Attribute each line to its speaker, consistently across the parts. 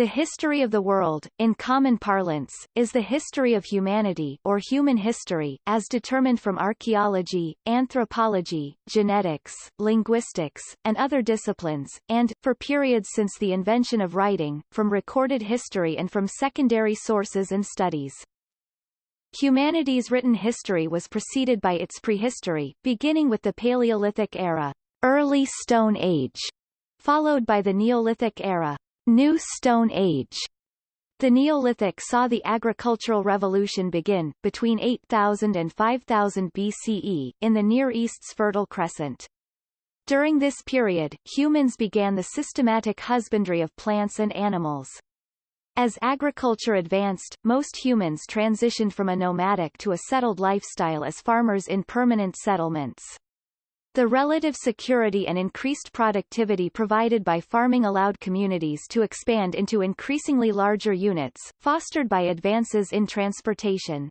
Speaker 1: The history of the world, in common parlance, is the history of humanity or human history, as determined from archaeology, anthropology, genetics, linguistics, and other disciplines, and, for periods since the invention of writing, from recorded history and from secondary sources and studies. Humanity's written history was preceded by its prehistory, beginning with the Paleolithic era, Early Stone Age, followed by the Neolithic era, New Stone Age. The Neolithic saw the agricultural revolution begin, between 8000 and 5000 BCE, in the Near East's Fertile Crescent. During this period, humans began the systematic husbandry of plants and animals. As agriculture advanced, most humans transitioned from a nomadic to a settled lifestyle as farmers in permanent settlements. The relative security and increased productivity provided by farming allowed communities to expand into increasingly larger units, fostered by advances in transportation.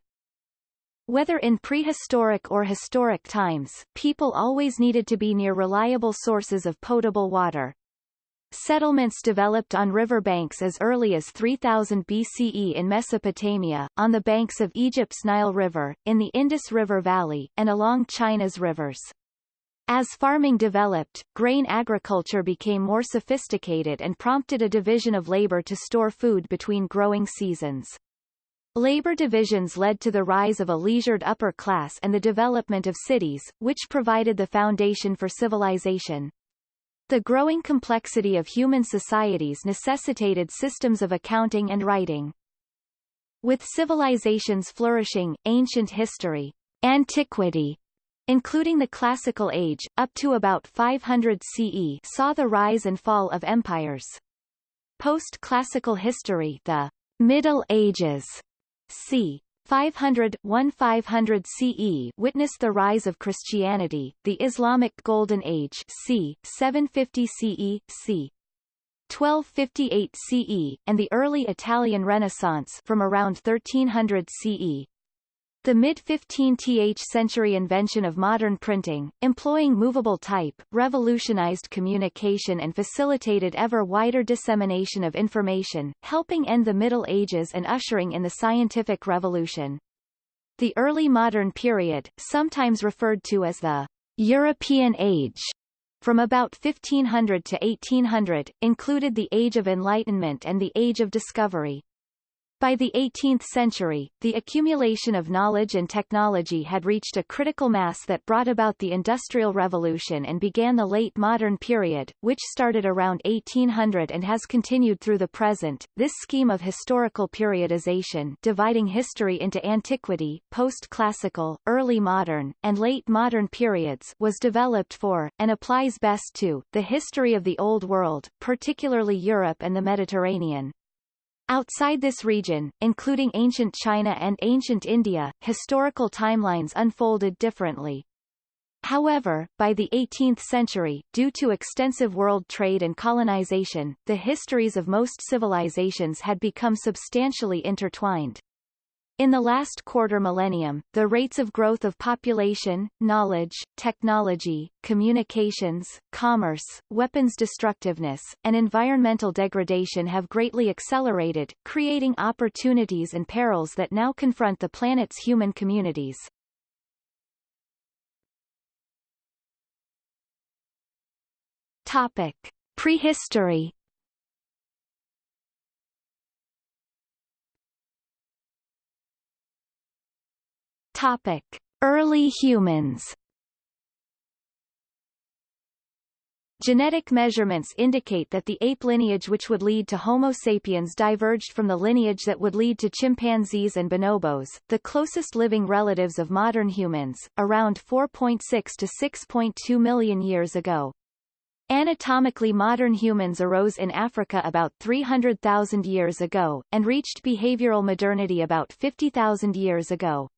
Speaker 1: Whether in prehistoric or historic times, people always needed to be near reliable sources of potable water. Settlements developed on river banks as early as 3000 BCE in Mesopotamia, on the banks of Egypt's Nile River, in the Indus River Valley, and along China's rivers. As farming developed, grain agriculture became more sophisticated and prompted a division of labor to store food between growing seasons. Labor divisions led to the rise of a leisured upper class and the development of cities, which provided the foundation for civilization. The growing complexity of human societies necessitated systems of accounting and writing. With civilizations flourishing, ancient history, antiquity, including the Classical Age, up to about 500 CE saw the rise and fall of empires. Post-classical history the Middle Ages, c. 500 1500 CE witnessed the rise of Christianity, the Islamic Golden Age c. 750 CE, c. 1258 CE, and the early Italian Renaissance from around 1300 CE. The mid-15th century invention of modern printing, employing movable type, revolutionized communication and facilitated ever wider dissemination of information, helping end the Middle Ages and ushering in the scientific revolution. The early modern period, sometimes referred to as the European Age, from about 1500 to 1800, included the Age of Enlightenment and the Age of Discovery. By the 18th century, the accumulation of knowledge and technology had reached a critical mass that brought about the Industrial Revolution and began the late modern period, which started around 1800 and has continued through the present. This scheme of historical periodization dividing history into antiquity, post-classical, early modern, and late modern periods was developed for, and applies best to, the history of the Old World, particularly Europe and the Mediterranean. Outside this region, including ancient China and ancient India, historical timelines unfolded differently. However, by the 18th century, due to extensive world trade and colonization, the histories of most civilizations had become substantially intertwined. In the last quarter millennium, the rates of growth of population, knowledge, technology, communications, commerce, weapons destructiveness, and environmental degradation have greatly accelerated, creating opportunities and perils that now confront the planet's human communities. Topic. Prehistory Topic: Early humans. Genetic measurements indicate that the ape lineage which would lead to Homo sapiens diverged from the lineage that would lead to chimpanzees and bonobos, the closest living relatives of modern humans, around 4.6 to 6.2 million years ago. Anatomically modern humans arose in Africa about 300,000 years ago, and reached behavioral modernity about 50,000 years ago.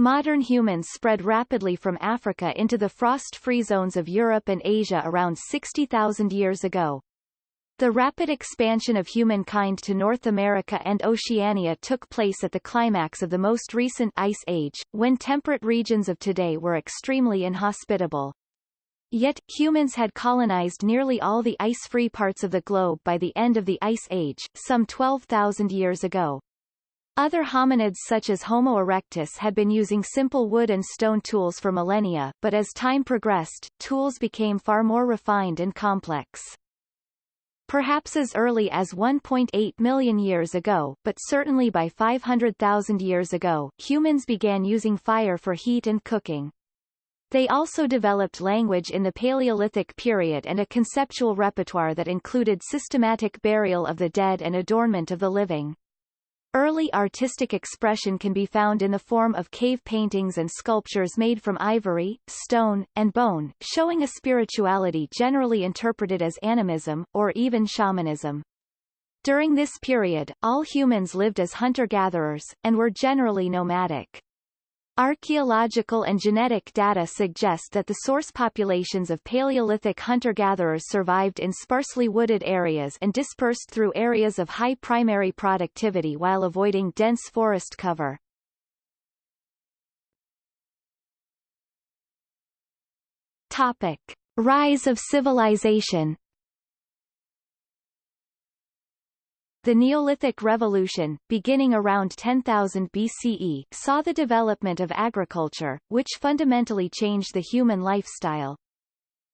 Speaker 1: Modern humans spread rapidly from Africa into the frost-free zones of Europe and Asia around 60,000 years ago. The rapid expansion of humankind to North America and Oceania took place at the climax of the most recent Ice Age, when temperate regions of today were extremely inhospitable. Yet, humans had colonized nearly all the ice-free parts of the globe by the end of the Ice Age, some 12,000 years ago. Other hominids such as Homo erectus had been using simple wood and stone tools for millennia, but as time progressed, tools became far more refined and complex. Perhaps as early as 1.8 million years ago, but certainly by 500,000 years ago, humans began using fire for heat and cooking. They also developed language in the Paleolithic period and a conceptual repertoire that included systematic burial of the dead and adornment of the living. Early artistic expression can be found in the form of cave paintings and sculptures made from ivory, stone, and bone, showing a spirituality generally interpreted as animism, or even shamanism. During this period, all humans lived as hunter-gatherers, and were generally nomadic. Archaeological and genetic data suggest that the source populations of Paleolithic hunter-gatherers survived in sparsely wooded areas and dispersed through areas of high primary productivity while avoiding dense forest cover. Topic. Rise of civilization The Neolithic Revolution, beginning around 10,000 BCE, saw the development of agriculture, which fundamentally changed the human lifestyle.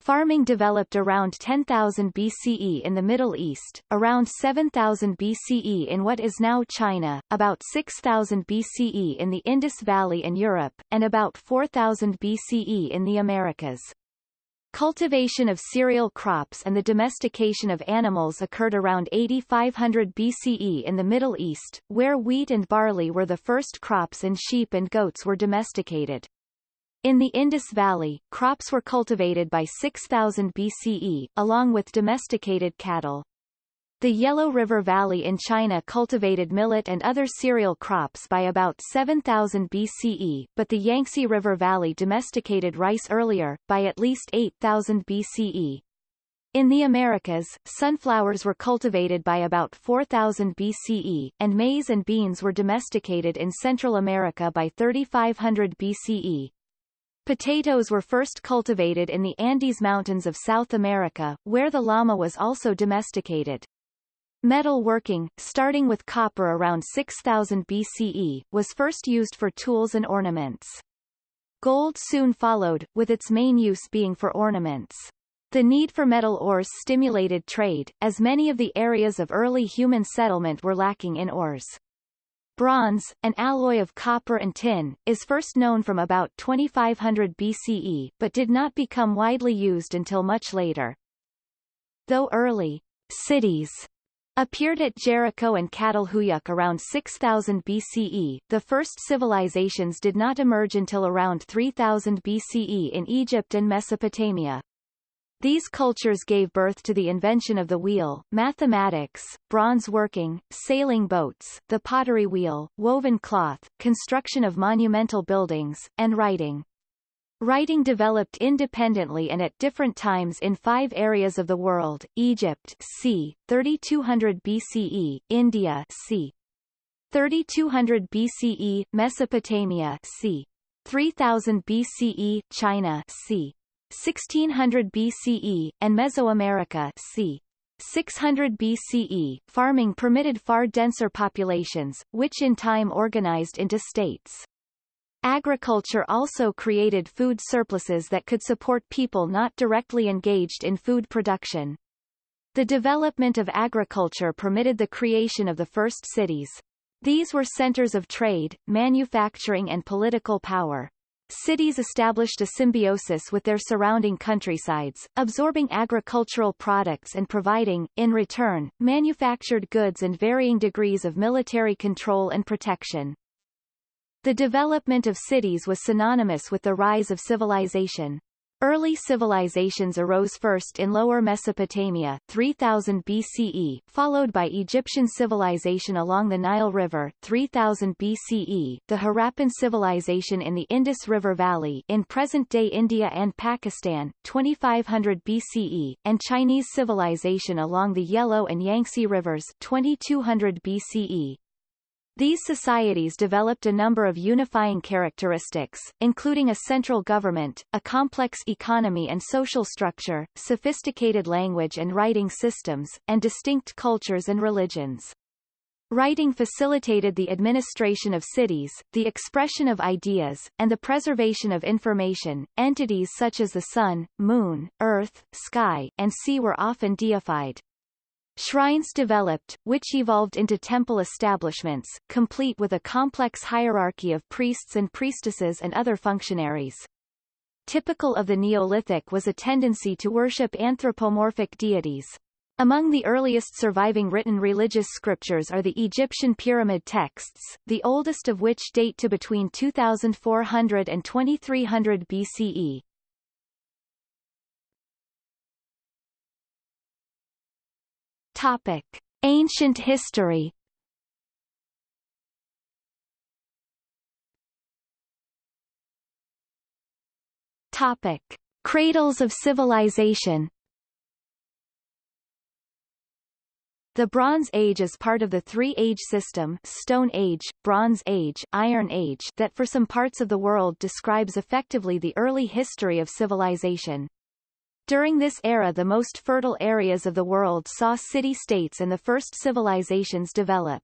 Speaker 1: Farming developed around 10,000 BCE in the Middle East, around 7,000 BCE in what is now China, about 6,000 BCE in the Indus Valley and Europe, and about 4,000 BCE in the Americas. Cultivation of cereal crops and the domestication of animals occurred around 8500 BCE in the Middle East, where wheat and barley were the first crops and sheep and goats were domesticated. In the Indus Valley, crops were cultivated by 6000 BCE, along with domesticated cattle. The Yellow River Valley in China cultivated millet and other cereal crops by about 7000 BCE, but the Yangtze River Valley domesticated rice earlier, by at least 8000 BCE. In the Americas, sunflowers were cultivated by about 4000 BCE, and maize and beans were domesticated in Central America by 3500 BCE. Potatoes were first cultivated in the Andes Mountains of South America, where the llama was also domesticated. Metal working, starting with copper around 6000 BCE, was first used for tools and ornaments. Gold soon followed, with its main use being for ornaments. The need for metal ores stimulated trade, as many of the areas of early human settlement were lacking in ores. Bronze, an alloy of copper and tin, is first known from about 2500 BCE, but did not become widely used until much later. Though early cities appeared at Jericho and Catalhuyuk around 6000 BCE. The first civilizations did not emerge until around 3000 BCE in Egypt and Mesopotamia. These cultures gave birth to the invention of the wheel, mathematics, bronze working, sailing boats, the pottery wheel, woven cloth, construction of monumental buildings, and writing. Writing developed independently and at different times in five areas of the world, Egypt c. 3200 BCE, India c. 3200 BCE, Mesopotamia c. 3000 BCE, China c. 1600 BCE, and Mesoamerica c. 600 BCE, farming permitted far denser populations, which in time organized into states. Agriculture also created food surpluses that could support people not directly engaged in food production. The development of agriculture permitted the creation of the first cities. These were centers of trade, manufacturing and political power. Cities established a symbiosis with their surrounding countrysides, absorbing agricultural products and providing, in return, manufactured goods and varying degrees of military control and protection. The development of cities was synonymous with the rise of civilization. Early civilizations arose first in Lower Mesopotamia 3000 BCE, followed by Egyptian civilization along the Nile River 3000 BCE, the Harappan civilization in the Indus River Valley in present-day India and Pakistan 2500 BCE, and Chinese civilization along the Yellow and Yangtze rivers 2200 BCE. These societies developed a number of unifying characteristics, including a central government, a complex economy and social structure, sophisticated language and writing systems, and distinct cultures and religions. Writing facilitated the administration of cities, the expression of ideas, and the preservation of information. Entities such as the sun, moon, earth, sky, and sea were often deified. Shrines developed, which evolved into temple establishments, complete with a complex hierarchy of priests and priestesses and other functionaries. Typical of the Neolithic was a tendency to worship anthropomorphic deities. Among the earliest surviving written religious scriptures are the Egyptian pyramid texts, the oldest of which date to between 2400 and 2300 BCE. Topic: Ancient history. Topic: Cradles of civilization. The Bronze Age is part of the three-age system Stone Age, Bronze Age, Iron Age that for some parts of the world describes effectively the early history of civilization. During this era the most fertile areas of the world saw city-states and the first civilizations develop.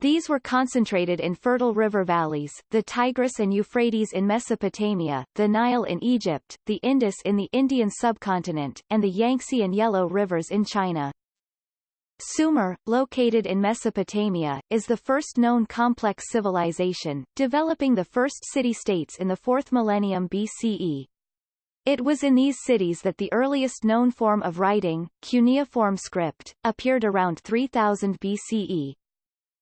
Speaker 1: These were concentrated in fertile river valleys, the Tigris and Euphrates in Mesopotamia, the Nile in Egypt, the Indus in the Indian subcontinent, and the Yangtze and Yellow rivers in China. Sumer, located in Mesopotamia, is the first known complex civilization, developing the first city-states in the 4th millennium BCE. It was in these cities that the earliest known form of writing, cuneiform script, appeared around 3000 BCE.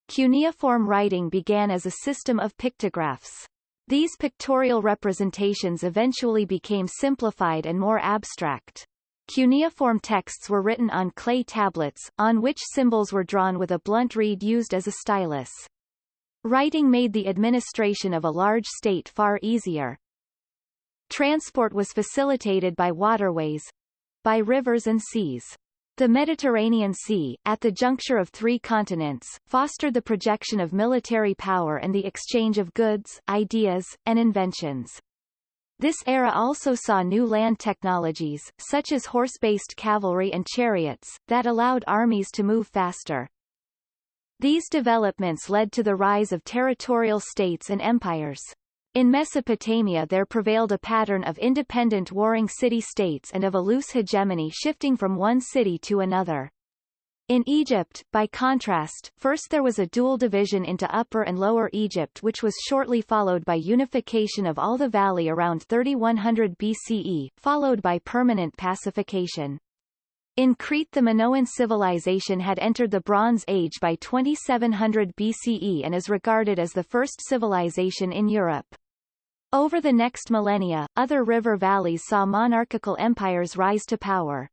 Speaker 1: Cuneiform writing began as a system of pictographs. These pictorial representations eventually became simplified and more abstract. Cuneiform texts were written on clay tablets, on which symbols were drawn with a blunt reed used as a stylus. Writing made the administration of a large state far easier, Transport was facilitated by waterways by rivers and seas. The Mediterranean Sea, at the juncture of three continents, fostered the projection of military power and the exchange of goods, ideas, and inventions. This era also saw new land technologies, such as horse-based cavalry and chariots, that allowed armies to move faster. These developments led to the rise of territorial states and empires. In Mesopotamia there prevailed a pattern of independent warring city-states and of a loose hegemony shifting from one city to another. In Egypt, by contrast, first there was a dual division into Upper and Lower Egypt which was shortly followed by unification of all the valley around 3100 BCE, followed by permanent pacification. In Crete the Minoan civilization had entered the Bronze Age by 2700 BCE and is regarded as the first civilization in Europe. Over the next millennia, other river valleys saw monarchical empires rise to power.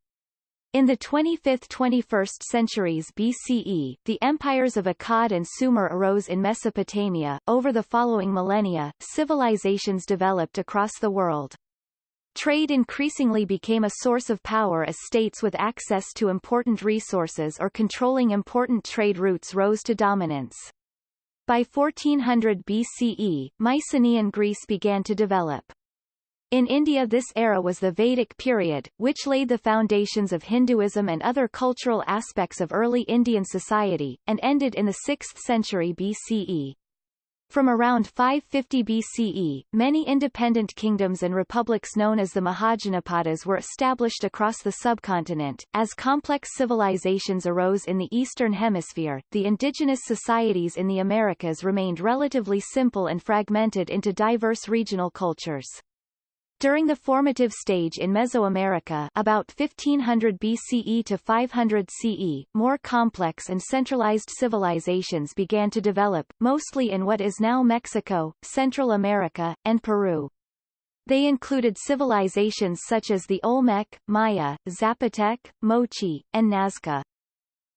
Speaker 1: In the 25th–21st centuries BCE, the empires of Akkad and Sumer arose in Mesopotamia. Over the following millennia, civilizations developed across the world. Trade increasingly became a source of power as states with access to important resources or controlling important trade routes rose to dominance. By 1400 BCE, Mycenaean Greece began to develop. In India this era was the Vedic period, which laid the foundations of Hinduism and other cultural aspects of early Indian society, and ended in the 6th century BCE. From around 550 BCE, many independent kingdoms and republics known as the Mahajanapadas were established across the subcontinent. As complex civilizations arose in the Eastern Hemisphere, the indigenous societies in the Americas remained relatively simple and fragmented into diverse regional cultures. During the formative stage in Mesoamerica about 1500 BCE to 500 CE, more complex and centralized civilizations began to develop, mostly in what is now Mexico, Central America, and Peru. They included civilizations such as the Olmec, Maya, Zapotec, Moche, and Nazca.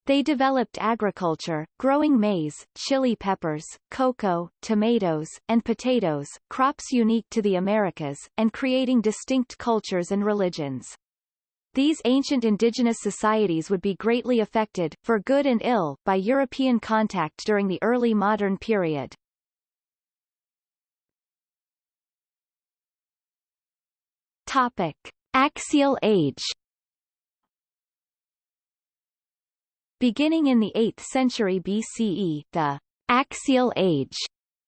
Speaker 1: They developed agriculture, growing maize, chili peppers, cocoa, tomatoes, and potatoes, crops unique to the Americas, and creating distinct cultures and religions. these ancient indigenous societies would be greatly affected, for good and ill, by European contact during the early modern period. Topic. Axial age Beginning in the 8th century BCE, the Axial Age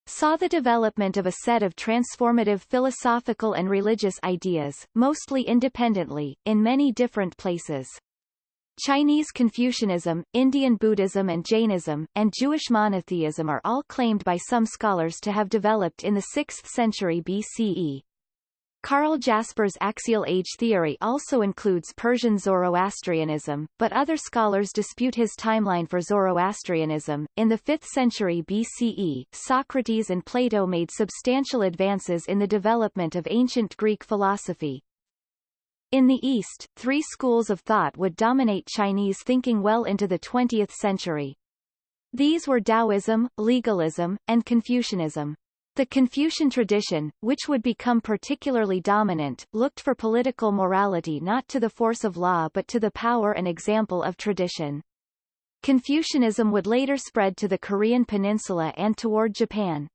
Speaker 1: saw the development of a set of transformative philosophical and religious ideas, mostly independently, in many different places. Chinese Confucianism, Indian Buddhism and Jainism, and Jewish monotheism are all claimed by some scholars to have developed in the 6th century BCE. Karl Jaspers' axial age theory also includes Persian Zoroastrianism, but other scholars dispute his timeline for Zoroastrianism. In the 5th century BCE, Socrates and Plato made substantial advances in the development of ancient Greek philosophy. In the East, three schools of thought would dominate Chinese thinking well into the 20th century. These were Taoism, legalism, and Confucianism. The Confucian tradition, which would become particularly dominant, looked for political morality not to the force of law but to the power and example of tradition. Confucianism would later spread to the Korean peninsula and toward Japan.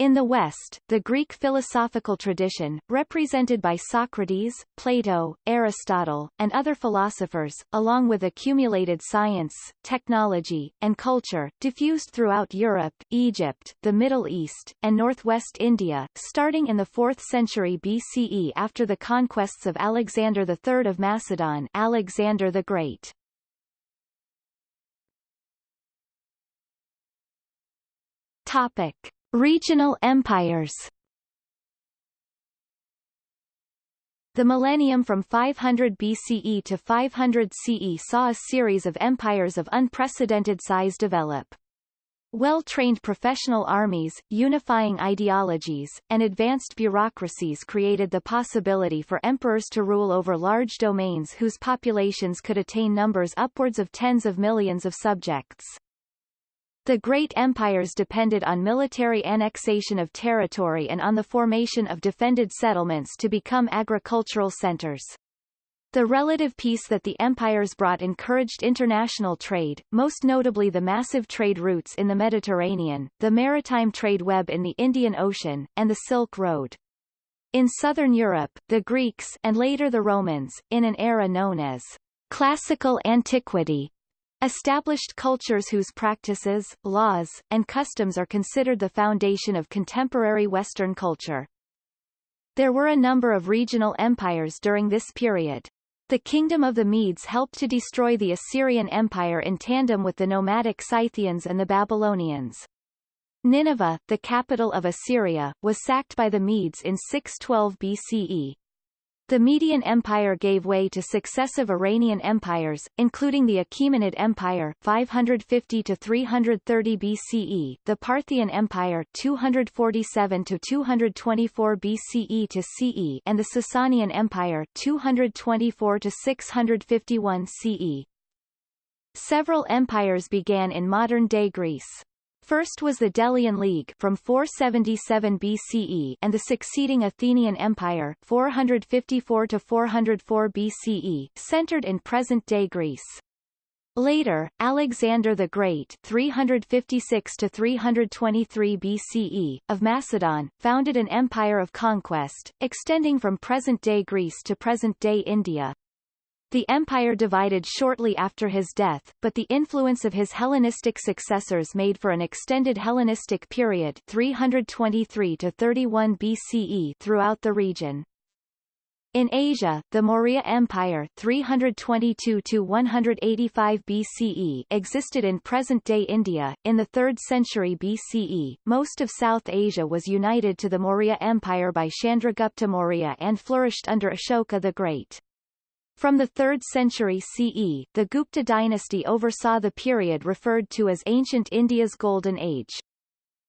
Speaker 1: In the West, the Greek philosophical tradition, represented by Socrates, Plato, Aristotle, and other philosophers, along with accumulated science, technology, and culture, diffused throughout Europe, Egypt, the Middle East, and northwest India, starting in the 4th century BCE after the conquests of Alexander III of Macedon Alexander the Great. Topic. Regional empires The millennium from 500 BCE to 500 CE saw a series of empires of unprecedented size develop. Well-trained professional armies, unifying ideologies, and advanced bureaucracies created the possibility for emperors to rule over large domains whose populations could attain numbers upwards of tens of millions of subjects. The great empires depended on military annexation of territory and on the formation of defended settlements to become agricultural centers. The relative peace that the empires brought encouraged international trade, most notably the massive trade routes in the Mediterranean, the maritime trade web in the Indian Ocean, and the Silk Road. In southern Europe, the Greeks and later the Romans, in an era known as classical antiquity, Established cultures whose practices, laws, and customs are considered the foundation of contemporary Western culture. There were a number of regional empires during this period. The Kingdom of the Medes helped to destroy the Assyrian Empire in tandem with the nomadic Scythians and the Babylonians. Nineveh, the capital of Assyria, was sacked by the Medes in 612 BCE. The Median Empire gave way to successive Iranian empires, including the Achaemenid Empire 550 to 330 BCE, the Parthian Empire 247 to 224 BCE to CE, and the Sasanian Empire 224 to 651 CE. Several empires began in modern-day Greece. First was the Delian League from 477 BCE and the succeeding Athenian Empire 454 to 404 BCE, centered in present-day Greece. Later, Alexander the Great 356 to 323 BCE, of Macedon, founded an empire of conquest, extending from present-day Greece to present-day India, the empire divided shortly after his death, but the influence of his Hellenistic successors made for an extended Hellenistic period 323 to 31 BCE throughout the region. In Asia, the Maurya Empire 322 to 185 BCE existed in present-day India. In the 3rd century BCE, most of South Asia was united to the Maurya Empire by Chandragupta Maurya and flourished under Ashoka the Great. From the 3rd century CE, the Gupta dynasty oversaw the period referred to as Ancient India's Golden Age.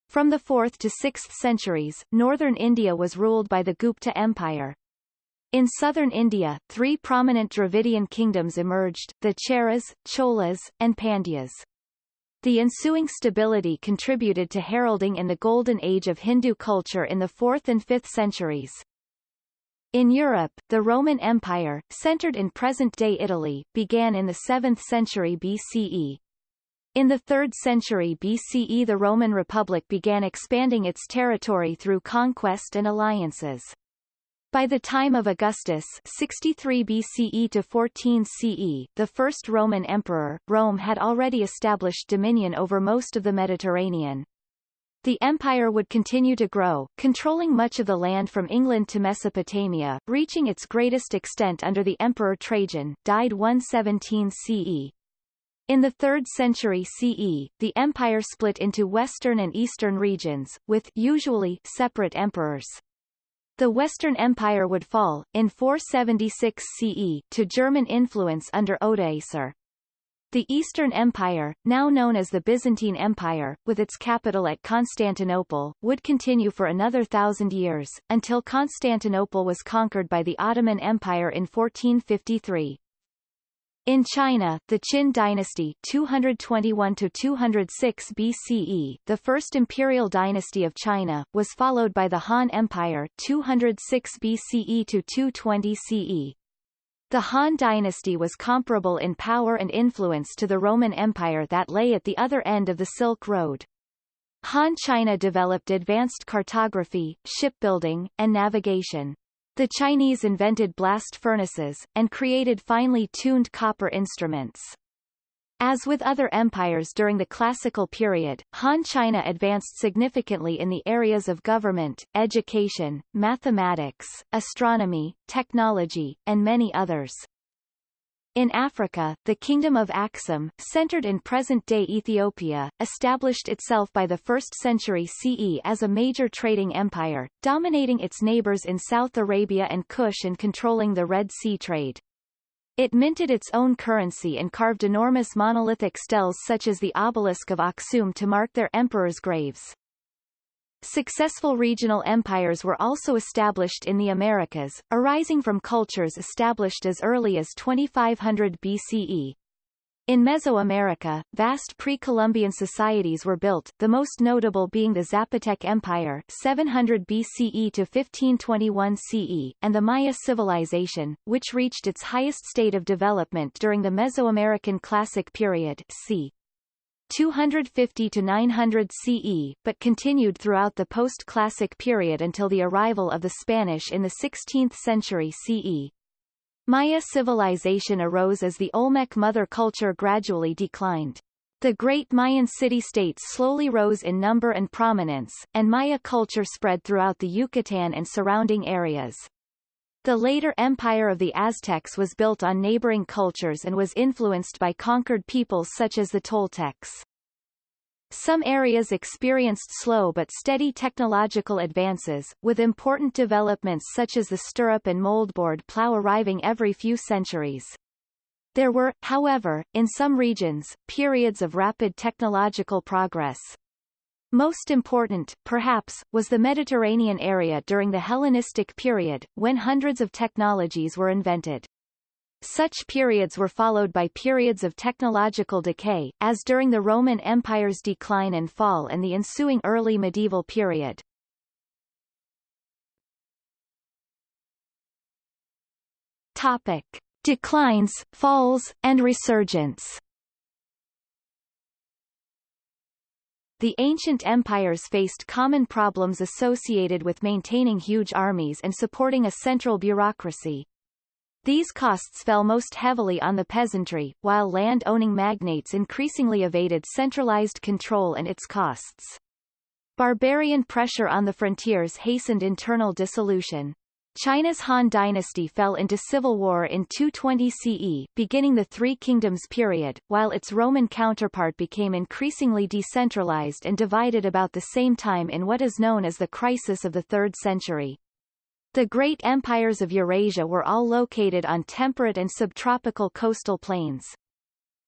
Speaker 1: From the 4th to 6th centuries, northern India was ruled by the Gupta Empire. In southern India, three prominent Dravidian kingdoms emerged, the Cheras, Cholas, and Pandyas. The ensuing stability contributed to heralding in the golden age of Hindu culture in the 4th and 5th centuries. In Europe, the Roman Empire, centered in present-day Italy, began in the 7th century BCE. In the 3rd century BCE the Roman Republic began expanding its territory through conquest and alliances. By the time of Augustus 63 BCE to 14 CE, the first Roman emperor, Rome had already established dominion over most of the Mediterranean. The empire would continue to grow, controlling much of the land from England to Mesopotamia, reaching its greatest extent under the Emperor Trajan, died 117 CE. In the 3rd century CE, the empire split into western and eastern regions, with usually separate emperors. The Western Empire would fall, in 476 CE, to German influence under Odoacer. The Eastern Empire, now known as the Byzantine Empire, with its capital at Constantinople, would continue for another thousand years, until Constantinople was conquered by the Ottoman Empire in 1453. In China, the Qin dynasty 221-206 BCE, the first imperial dynasty of China, was followed by the Han Empire 206 BCE to 220 CE. The Han dynasty was comparable in power and influence to the Roman Empire that lay at the other end of the Silk Road. Han China developed advanced cartography, shipbuilding, and navigation. The Chinese invented blast furnaces, and created finely tuned copper instruments. As with other empires during the classical period, Han China advanced significantly in the areas of government, education, mathematics, astronomy, technology, and many others. In Africa, the Kingdom of Aksum, centered in present-day Ethiopia, established itself by the 1st century CE as a major trading empire, dominating its neighbors in South Arabia and Kush and controlling the Red Sea trade. It minted its own currency and carved enormous monolithic steles such as the obelisk of Aksum to mark their emperors' graves. Successful regional empires were also established in the Americas, arising from cultures established as early as 2500 BCE. In Mesoamerica, vast pre-Columbian societies were built, the most notable being the Zapotec Empire 700 BCE to 1521 CE, and the Maya civilization, which reached its highest state of development during the Mesoamerican Classic period c. 250 to 900 CE, but continued throughout the post-classic period until the arrival of the Spanish in the 16th century CE. Maya civilization arose as the Olmec mother culture gradually declined. The great Mayan city-states slowly rose in number and prominence, and Maya culture spread throughout the Yucatan and surrounding areas. The later empire of the Aztecs was built on neighboring cultures and was influenced by conquered peoples such as the Toltecs. Some areas experienced slow but steady technological advances, with important developments such as the stirrup and moldboard plough arriving every few centuries. There were, however, in some regions, periods of rapid technological progress. Most important, perhaps, was the Mediterranean area during the Hellenistic period, when hundreds of technologies were invented. Such periods were followed by periods of technological decay, as during the Roman Empire's decline and fall and the ensuing early medieval period. Topic. Declines, falls, and resurgence The ancient empires faced common problems associated with maintaining huge armies and supporting a central bureaucracy. These costs fell most heavily on the peasantry, while land-owning magnates increasingly evaded centralized control and its costs. Barbarian pressure on the frontiers hastened internal dissolution. China's Han dynasty fell into civil war in 220 CE, beginning the Three Kingdoms period, while its Roman counterpart became increasingly decentralized and divided about the same time in what is known as the Crisis of the Third Century. The great empires of Eurasia were all located on temperate and subtropical coastal plains.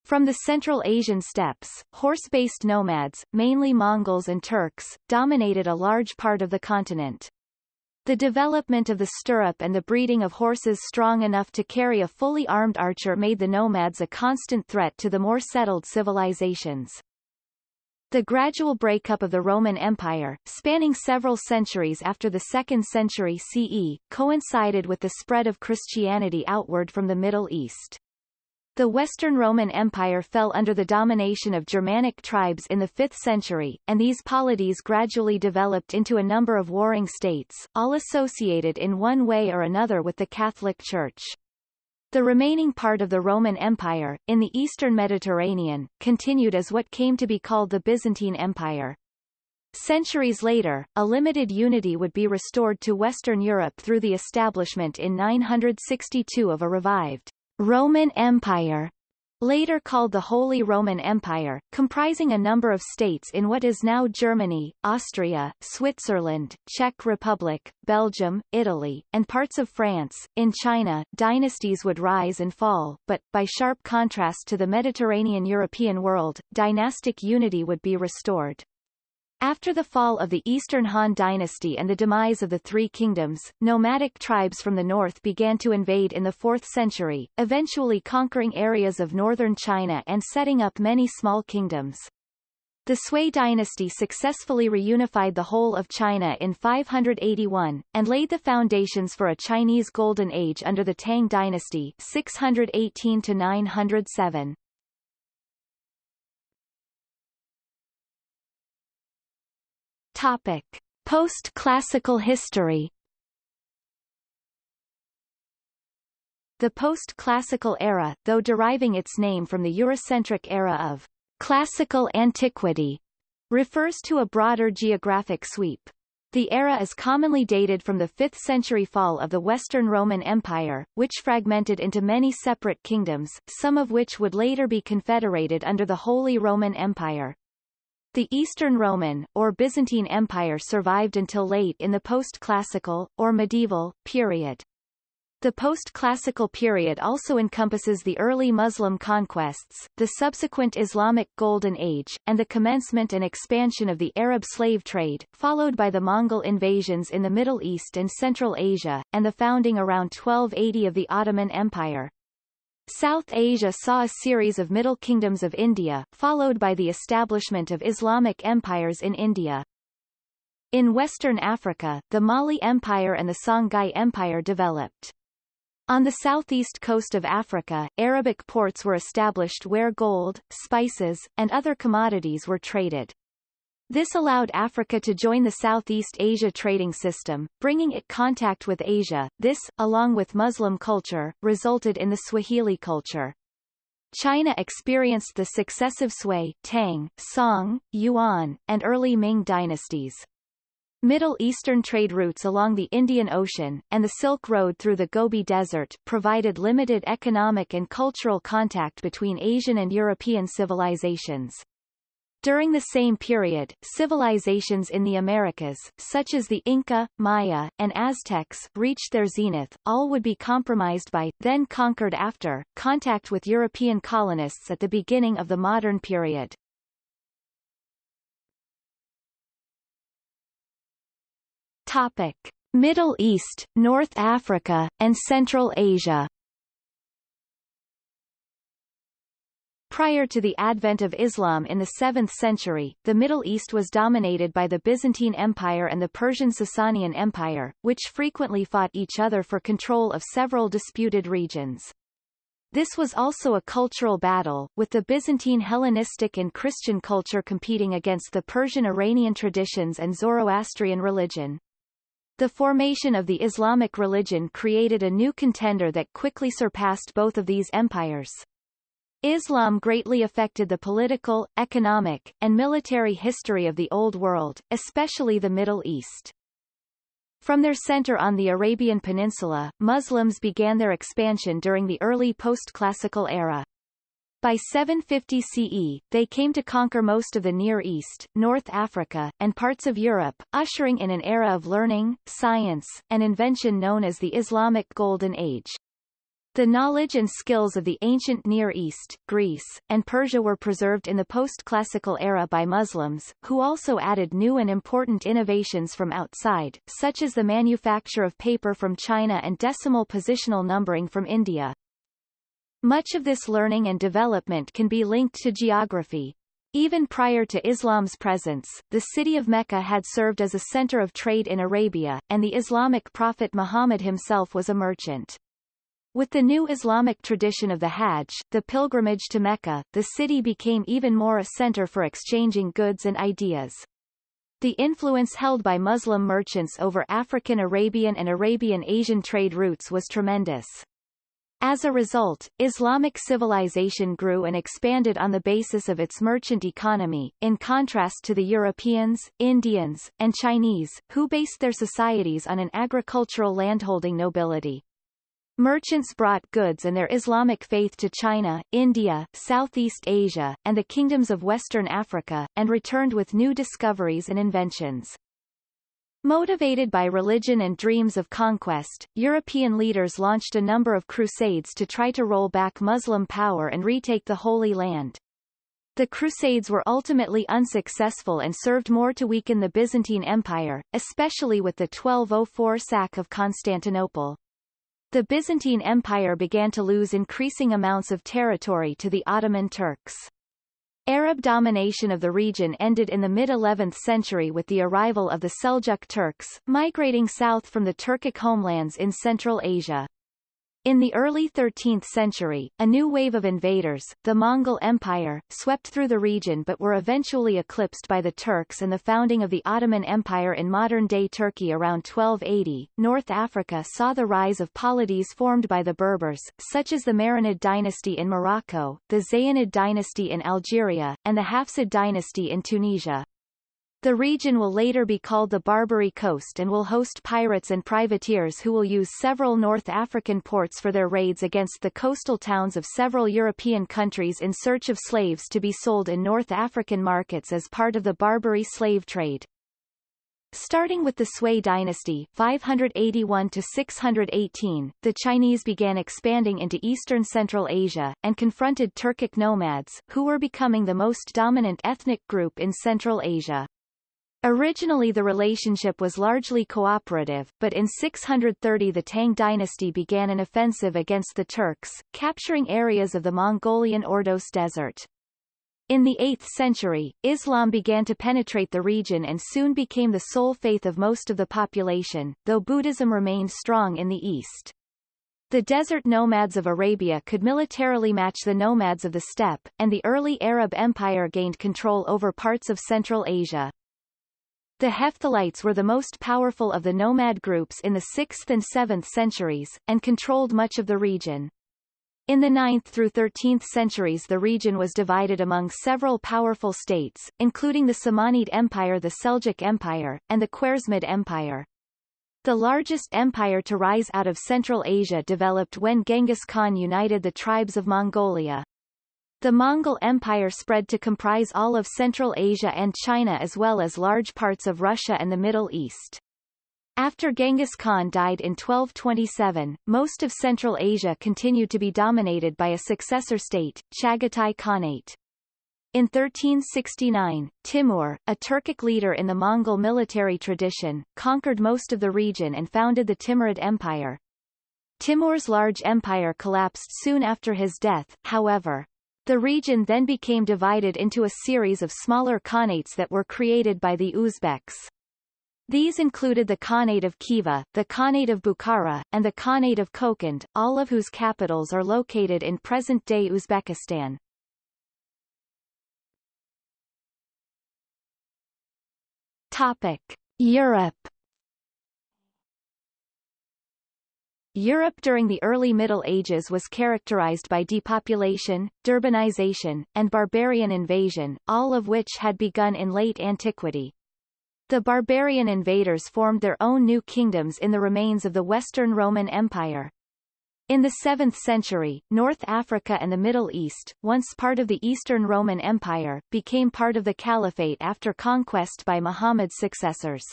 Speaker 1: From the Central Asian steppes, horse-based nomads, mainly Mongols and Turks, dominated a large part of the continent. The development of the stirrup and the breeding of horses strong enough to carry a fully armed archer made the nomads a constant threat to the more settled civilizations. The gradual breakup of the Roman Empire, spanning several centuries after the 2nd century CE, coincided with the spread of Christianity outward from the Middle East. The Western Roman Empire fell under the domination of Germanic tribes in the 5th century, and these polities gradually developed into a number of warring states, all associated in one way or another with the Catholic Church. The remaining part of the Roman Empire, in the eastern Mediterranean, continued as what came to be called the Byzantine Empire. Centuries later, a limited unity would be restored to Western Europe through the establishment in 962 of a revived Roman Empire later called the Holy Roman Empire, comprising a number of states in what is now Germany, Austria, Switzerland, Czech Republic, Belgium, Italy, and parts of France. In China, dynasties would rise and fall, but, by sharp contrast to the Mediterranean European world, dynastic unity would be restored. After the fall of the Eastern Han dynasty and the demise of the Three Kingdoms, nomadic tribes from the north began to invade in the 4th century, eventually conquering areas of northern China and setting up many small kingdoms. The Sui dynasty successfully reunified the whole of China in 581, and laid the foundations for a Chinese Golden Age under the Tang dynasty 618 to 907. Topic: Post-classical history. The post-classical era, though deriving its name from the Eurocentric era of classical antiquity, refers to a broader geographic sweep. The era is commonly dated from the 5th century fall of the Western Roman Empire, which fragmented into many separate kingdoms, some of which would later be confederated under the Holy Roman Empire. The Eastern Roman, or Byzantine Empire survived until late in the post-classical, or medieval, period. The post-classical period also encompasses the early Muslim conquests, the subsequent Islamic Golden Age, and the commencement and expansion of the Arab slave trade, followed by the Mongol invasions in the Middle East and Central Asia, and the founding around 1280 of the Ottoman Empire. South Asia saw a series of Middle Kingdoms of India, followed by the establishment of Islamic empires in India. In Western Africa, the Mali Empire and the Songhai Empire developed. On the southeast coast of Africa, Arabic ports were established where gold, spices, and other commodities were traded. This allowed Africa to join the Southeast Asia trading system, bringing it contact with Asia. This, along with Muslim culture, resulted in the Swahili culture. China experienced the successive Sui, Tang, Song, Yuan, and early Ming dynasties. Middle Eastern trade routes along the Indian Ocean, and the Silk Road through the Gobi Desert, provided limited economic and cultural contact between Asian and European civilizations. During the same period, civilizations in the Americas, such as the Inca, Maya, and Aztecs, reached their zenith. All would be compromised by, then conquered after, contact with European colonists at the beginning of the modern period. Topic. Middle East, North Africa, and Central Asia Prior to the advent of Islam in the 7th century, the Middle East was dominated by the Byzantine Empire and the Persian Sasanian Empire, which frequently fought each other for control of several disputed regions. This was also a cultural battle, with the Byzantine Hellenistic and Christian culture competing against the Persian Iranian traditions and Zoroastrian religion. The formation of the Islamic religion created a new contender that quickly surpassed both of these empires. Islam greatly affected the political, economic, and military history of the Old World, especially the Middle East. From their center on the Arabian Peninsula, Muslims began their expansion during the early post-classical era. By 750 CE, they came to conquer most of the Near East, North Africa, and parts of Europe, ushering in an era of learning, science, and invention known as the Islamic Golden Age. The knowledge and skills of the ancient Near East, Greece, and Persia were preserved in the post-classical era by Muslims, who also added new and important innovations from outside, such as the manufacture of paper from China and decimal positional numbering from India. Much of this learning and development can be linked to geography. Even prior to Islam's presence, the city of Mecca had served as a center of trade in Arabia, and the Islamic prophet Muhammad himself was a merchant. With the new Islamic tradition of the Hajj, the pilgrimage to Mecca, the city became even more a center for exchanging goods and ideas. The influence held by Muslim merchants over African Arabian and Arabian Asian trade routes was tremendous. As a result, Islamic civilization grew and expanded on the basis of its merchant economy, in contrast to the Europeans, Indians, and Chinese, who based their societies on an agricultural landholding nobility. Merchants brought goods and their Islamic faith to China, India, Southeast Asia, and the kingdoms of Western Africa, and returned with new discoveries and inventions. Motivated by religion and dreams of conquest, European leaders launched a number of crusades to try to roll back Muslim power and retake the Holy Land. The Crusades were ultimately unsuccessful and served more to weaken the Byzantine Empire, especially with the 1204 sack of Constantinople. The Byzantine Empire began to lose increasing amounts of territory to the Ottoman Turks. Arab domination of the region ended in the mid-11th century with the arrival of the Seljuk Turks, migrating south from the Turkic homelands in Central Asia. In the early 13th century, a new wave of invaders, the Mongol Empire, swept through the region but were eventually eclipsed by the Turks and the founding of the Ottoman Empire in modern-day Turkey around 1280. North Africa saw the rise of polities formed by the Berbers, such as the Marinid dynasty in Morocco, the Zayanid dynasty in Algeria, and the Hafsid dynasty in Tunisia. The region will later be called the Barbary Coast and will host pirates and privateers who will use several North African ports for their raids against the coastal towns of several European countries in search of slaves to be sold in North African markets as part of the Barbary slave trade. Starting with the Sui dynasty 581 to 618, the Chinese began expanding into eastern Central Asia, and confronted Turkic nomads, who were becoming the most dominant ethnic group in Central Asia. Originally the relationship was largely cooperative, but in 630 the Tang dynasty began an offensive against the Turks, capturing areas of the Mongolian Ordos Desert. In the 8th century, Islam began to penetrate the region and soon became the sole faith of most of the population, though Buddhism remained strong in the east. The desert nomads of Arabia could militarily match the nomads of the steppe, and the early Arab Empire gained control over parts of Central Asia. The Hephthalites were the most powerful of the nomad groups in the 6th and 7th centuries, and controlled much of the region. In the 9th through 13th centuries the region was divided among several powerful states, including the Samanid Empire the Seljuk Empire, and the Khwarezmid Empire. The largest empire to rise out of Central Asia developed when Genghis Khan united the tribes of Mongolia. The Mongol Empire spread to comprise all of Central Asia and China as well as large parts of Russia and the Middle East. After Genghis Khan died in 1227, most of Central Asia continued to be dominated by a successor state, Chagatai Khanate. In 1369, Timur, a Turkic leader in the Mongol military tradition, conquered most of the region and founded the Timurid Empire. Timur's large empire collapsed soon after his death, however. The region then became divided into a series of smaller khanates that were created by the Uzbeks. These included the Khanate of Khiva, the Khanate of Bukhara, and the Khanate of Kokand, all of whose capitals are located in present-day Uzbekistan. Topic. Europe Europe during the early Middle Ages was characterized by depopulation, deurbanization, and barbarian invasion, all of which had begun in late antiquity. The barbarian invaders formed their own new kingdoms in the remains of the Western Roman Empire. In the 7th century, North Africa and the Middle East, once part of the Eastern Roman Empire, became part of the Caliphate after conquest by Muhammad's successors.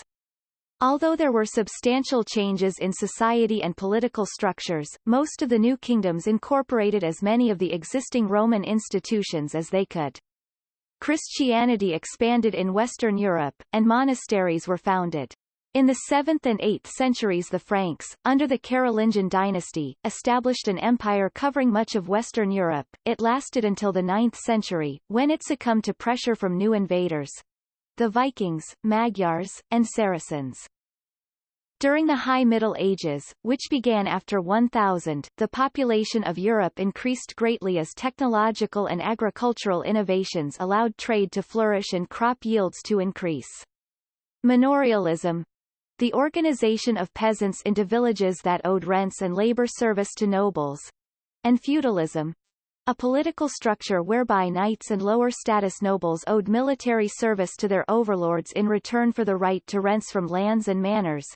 Speaker 1: Although there were substantial changes in society and political structures, most of the new kingdoms incorporated as many of the existing Roman institutions as they could. Christianity expanded in Western Europe, and monasteries were founded. In the 7th and 8th centuries the Franks, under the Carolingian dynasty, established an empire covering much of Western Europe. It lasted until the 9th century, when it succumbed to pressure from new invaders—the Vikings, Magyars, and Saracens. During the High Middle Ages, which began after 1000, the population of Europe increased greatly as technological and agricultural innovations allowed trade to flourish and crop yields to increase. Manorialism, the organization of peasants into villages that owed rents and labor service to nobles, and feudalism, a political structure whereby knights and lower status nobles owed military service to their overlords in return for the right to rents from lands and manors,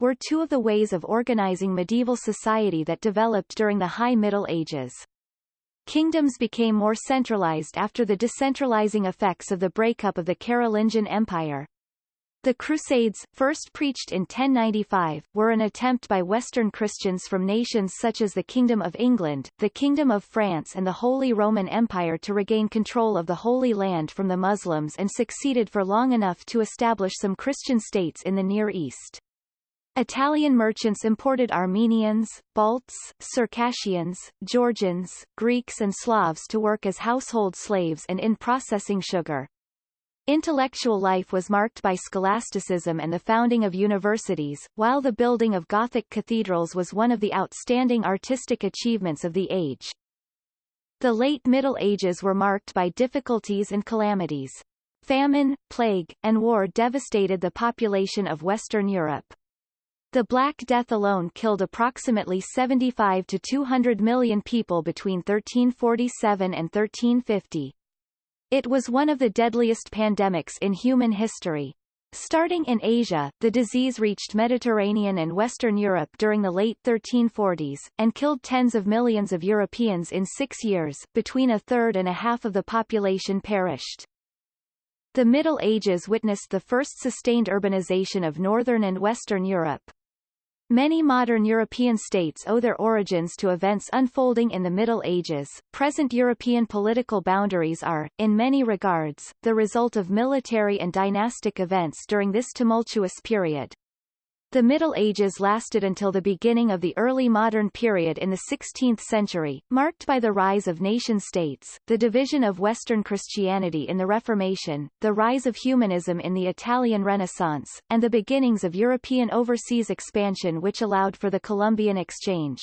Speaker 1: were two of the ways of organizing medieval society that developed during the High Middle Ages. Kingdoms became more centralized after the decentralizing effects of the breakup of the Carolingian Empire, the Crusades, first preached in 1095, were an attempt by Western Christians from nations such as the Kingdom of England, the Kingdom of France and the Holy Roman Empire to regain control of the Holy Land from the Muslims and succeeded for long enough to establish some Christian states in the Near East. Italian merchants imported Armenians, Balts, Circassians, Georgians, Greeks and Slavs to work as household slaves and in processing sugar. Intellectual life was marked by scholasticism and the founding of universities, while the building of Gothic cathedrals was one of the outstanding artistic achievements of the age. The late Middle Ages were marked by difficulties and calamities. Famine, plague, and war devastated the population of Western Europe. The Black Death alone killed approximately 75 to 200 million people between 1347 and 1350. It was one of the deadliest pandemics in human history. Starting in Asia, the disease reached Mediterranean and Western Europe during the late 1340s, and killed tens of millions of Europeans in six years, between a third and a half of the population perished. The Middle Ages witnessed the first sustained urbanization of Northern and Western Europe. Many modern European states owe their origins to events unfolding in the Middle Ages. Present European political boundaries are, in many regards, the result of military and dynastic events during this tumultuous period. The Middle Ages lasted until the beginning of the early modern period in the 16th century, marked by the rise of nation-states, the division of Western Christianity in the Reformation, the rise of humanism in the Italian Renaissance, and the beginnings of European overseas expansion which allowed for the Columbian Exchange.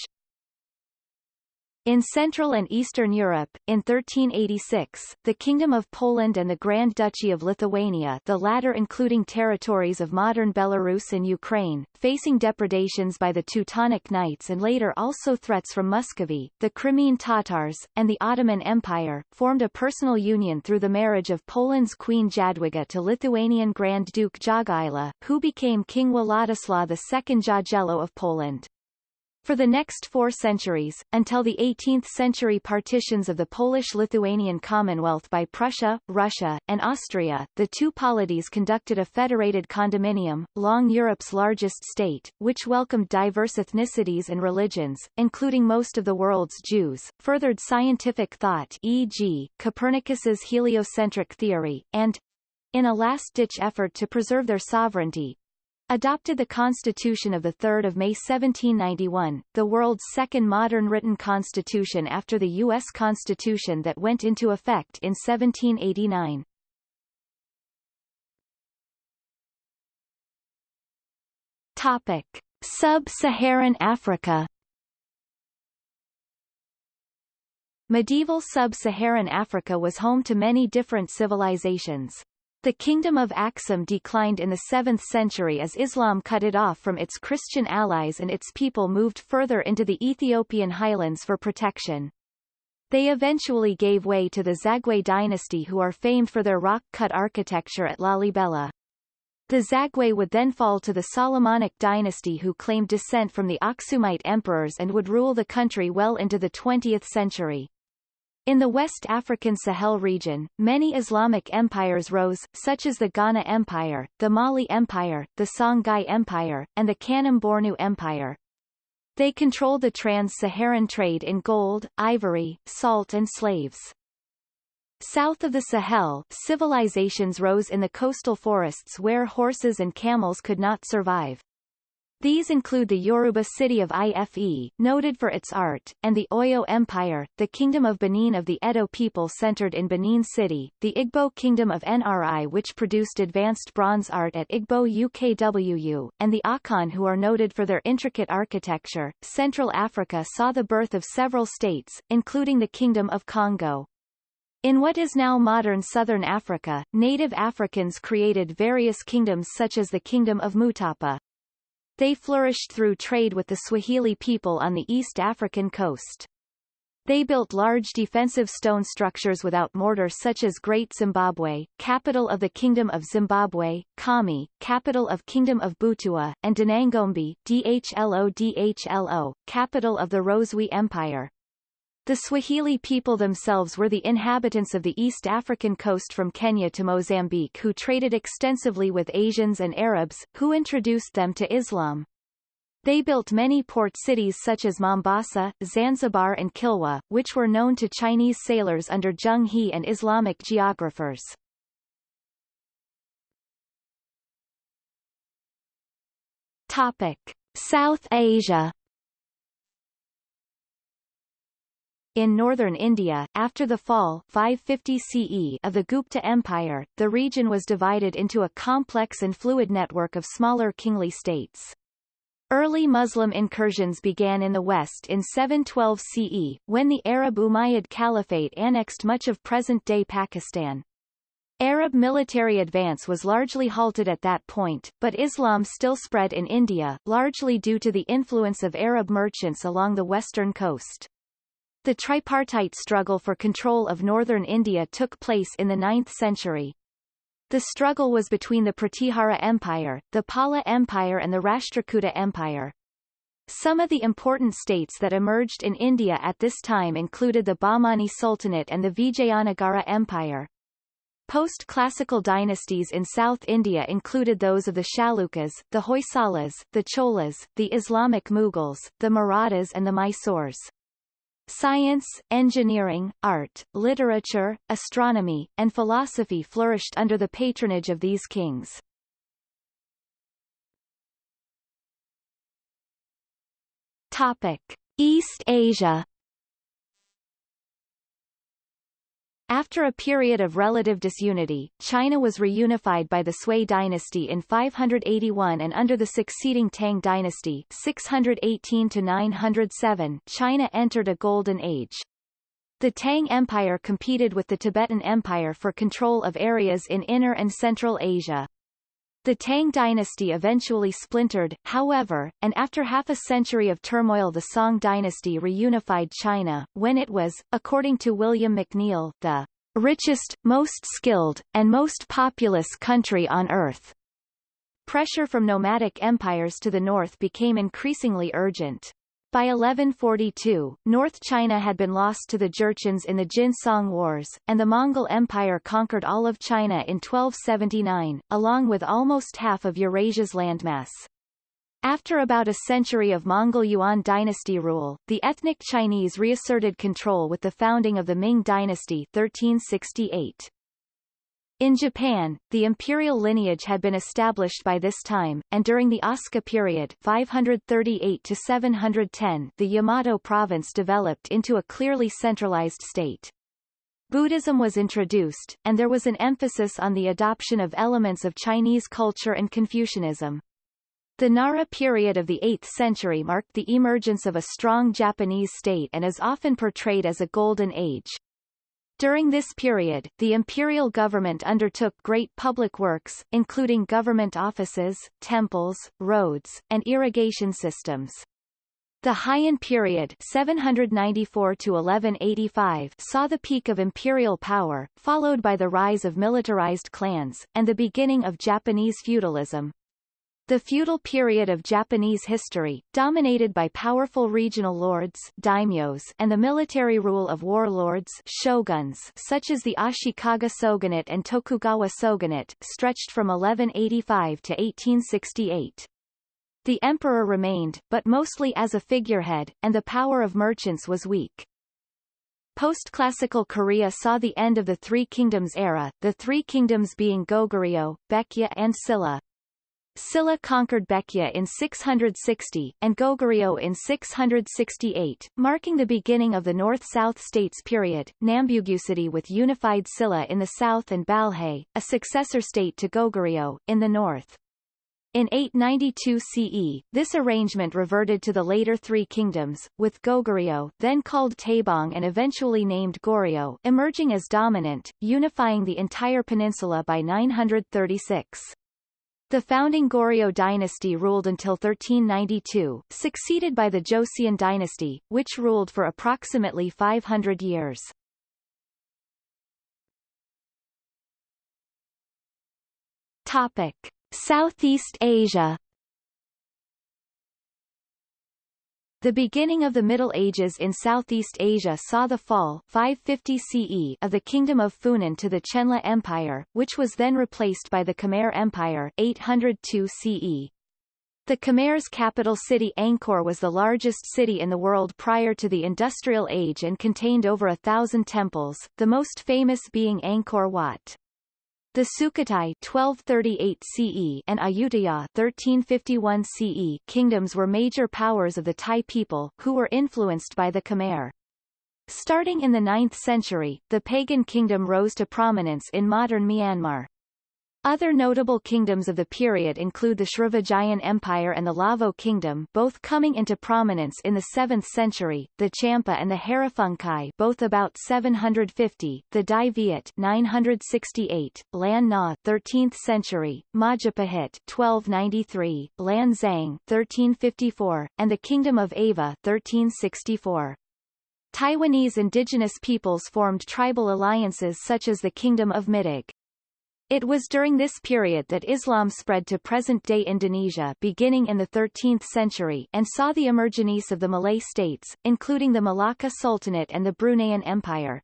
Speaker 1: In Central and Eastern Europe, in 1386, the Kingdom of Poland and the Grand Duchy of Lithuania the latter including territories of modern Belarus and Ukraine, facing depredations by the Teutonic Knights and later also threats from Muscovy, the Crimean Tatars, and the Ottoman Empire, formed a personal union through the marriage of Poland's Queen Jadwiga to Lithuanian Grand Duke Jogaila, who became King Władysław II Jagiello of Poland. For the next four centuries, until the 18th century partitions of the Polish-Lithuanian Commonwealth by Prussia, Russia, and Austria, the two polities conducted a federated condominium, long Europe's largest state, which welcomed diverse ethnicities and religions, including most of the world's Jews, furthered scientific thought e.g., Copernicus's heliocentric theory, and, in a last-ditch effort to preserve their sovereignty, adopted the Constitution of 3 May 1791, the world's second modern written constitution after the U.S. Constitution that went into effect in 1789. Topic. Sub-Saharan Africa Medieval sub-Saharan Africa was home to many different civilizations. The kingdom of Aksum declined in the 7th century as Islam cut it off from its Christian allies and its people moved further into the Ethiopian highlands for protection. They eventually gave way to the Zagwe dynasty who are famed for their rock-cut architecture at Lalibela. The Zagwe would then fall to the Solomonic dynasty who claimed descent from the Aksumite emperors and would rule the country well into the 20th century. In the West African Sahel region, many Islamic empires rose, such as the Ghana Empire, the Mali Empire, the Songhai Empire, and the Kanem-Bornu Empire. They controlled the trans-Saharan trade in gold, ivory, salt and slaves. South of the Sahel, civilizations rose in the coastal forests where horses and camels could not survive. These include the Yoruba city of Ife, noted for its art, and the Oyo Empire, the Kingdom of Benin of the Edo people centered in Benin City, the Igbo Kingdom of Nri which produced advanced bronze art at Igbo UKWU, and the Akan who are noted for their intricate architecture. Central Africa saw the birth of several states, including the Kingdom of Kongo. In what is now modern southern Africa, native Africans created various kingdoms such as the Kingdom of Mutapa. They flourished through trade with the Swahili people on the East African coast. They built large defensive stone structures without mortar such as Great Zimbabwe, capital of the Kingdom of Zimbabwe, Khami, capital of Kingdom of Butua, and Danangombe, Dhlo Dhlo, capital of the Rozwi Empire. The Swahili people themselves were the inhabitants of the East African coast from Kenya to Mozambique who traded extensively with Asians and Arabs, who introduced them to Islam. They built many port cities such as Mombasa, Zanzibar and Kilwa, which were known to Chinese sailors under Zheng He and Islamic geographers. Topic. South Asia In northern India, after the fall 550 CE of the Gupta Empire, the region was divided into a complex and fluid network of smaller kingly states. Early Muslim incursions began in the west in 712 CE, when the Arab Umayyad Caliphate annexed much of present-day Pakistan. Arab military advance was largely halted at that point, but Islam still spread in India, largely due to the influence of Arab merchants along the western coast. The tripartite struggle for control of northern India took place in the 9th century. The struggle was between the Pratihara Empire, the Pala Empire and the Rashtrakuta Empire. Some of the important states that emerged in India at this time included the Bahmani Sultanate and the Vijayanagara Empire. Post-classical dynasties in South India included those of the Chalukyas, the Hoysalas, the Cholas, the Islamic Mughals, the Marathas and the Mysores. Science, engineering, art, literature, astronomy, and philosophy flourished under the patronage of these kings. Topic. East Asia After a period of relative disunity, China was reunified by the Sui dynasty in 581 and under the succeeding Tang dynasty 618 to 907, China entered a golden age. The Tang Empire competed with the Tibetan Empire for control of areas in Inner and Central Asia. The Tang dynasty eventually splintered, however, and after half a century of turmoil the Song dynasty reunified China, when it was, according to William McNeill, the richest, most skilled, and most populous country on earth. Pressure from nomadic empires to the north became increasingly urgent. By 1142, North China had been lost to the Jurchens in the Jin-Song Wars, and the Mongol Empire conquered all of China in 1279, along with almost half of Eurasia's landmass. After about a century of Mongol Yuan dynasty rule, the ethnic Chinese reasserted control with the founding of the Ming dynasty 1368. In Japan, the imperial lineage had been established by this time, and during the Asuka period 538 to 710, the Yamato province developed into a clearly centralized state. Buddhism was introduced, and there was an emphasis on the adoption of elements of Chinese culture and Confucianism. The Nara period of the 8th century marked the emergence of a strong Japanese state and is often portrayed as a golden age. During this period, the imperial government undertook great public works, including government offices, temples, roads, and irrigation systems. The Heian period 794 to 1185 saw the peak of imperial power, followed by the rise of militarized clans, and the beginning of Japanese feudalism. The feudal period of Japanese history, dominated by powerful regional lords daimyos and the military rule of warlords shoguns such as the Ashikaga shogunate and Tokugawa shogunate, stretched from 1185 to 1868. The emperor remained, but mostly as a figurehead, and the power of merchants was weak. Post-classical Korea saw the end of the Three Kingdoms era, the Three Kingdoms being Goguryeo, Baekje and Silla. Silla conquered Baekje in 660, and Goguryeo in 668, marking the beginning of the North-South States period, Nambukguk sidae with unified Silla in the south and Balhae, a successor state to Goguryeo, in the north. In 892 CE, this arrangement reverted to the later Three Kingdoms, with Goguryeo then called Taebong and eventually named Goryeo emerging as dominant, unifying the entire peninsula by 936. The founding Goryeo dynasty ruled until 1392, succeeded by the Joseon dynasty, which ruled for approximately 500 years. Topic. Southeast Asia The beginning of the Middle Ages in Southeast Asia saw the fall 550 CE of the Kingdom of Funan to the Chenla Empire, which was then replaced by the Khmer Empire 802 CE. The Khmer's capital city Angkor was the largest city in the world prior to the Industrial Age and contained over a thousand temples, the most famous being Angkor Wat. The Sukhothai 1238 CE and Ayutthaya 1351 CE kingdoms were major powers of the Thai people, who were influenced by the Khmer. Starting in the 9th century, the pagan kingdom rose to prominence in modern Myanmar. Other notable kingdoms of the period include the Srivijayan Empire and the Lavo Kingdom both coming into prominence in the 7th century, the Champa and the Hariphunchai both about 750, the Dai Viet 968, Lan Na 13th century, Majapahit 1293, Lan Xang 1354, and the Kingdom of Ava 1364. Taiwanese indigenous peoples formed tribal alliances such as the Kingdom of Middag. It was during this period that Islam spread to present-day Indonesia beginning in the 13th century and saw the emergence of the Malay states, including the Malacca Sultanate and the Bruneian Empire.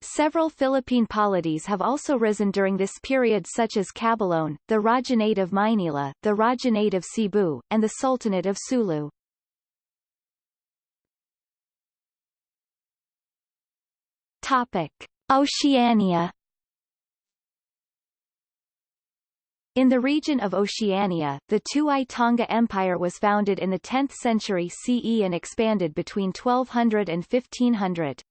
Speaker 1: Several Philippine polities have also risen during this period such as Caboloan, the Rajahnate of Maynila, the Rajahnate of Cebu, and the Sultanate of Sulu. Topic. Oceania In the region of Oceania, the Tu'i Tonga Empire was founded in the 10th century CE and expanded between 1200 and 1500.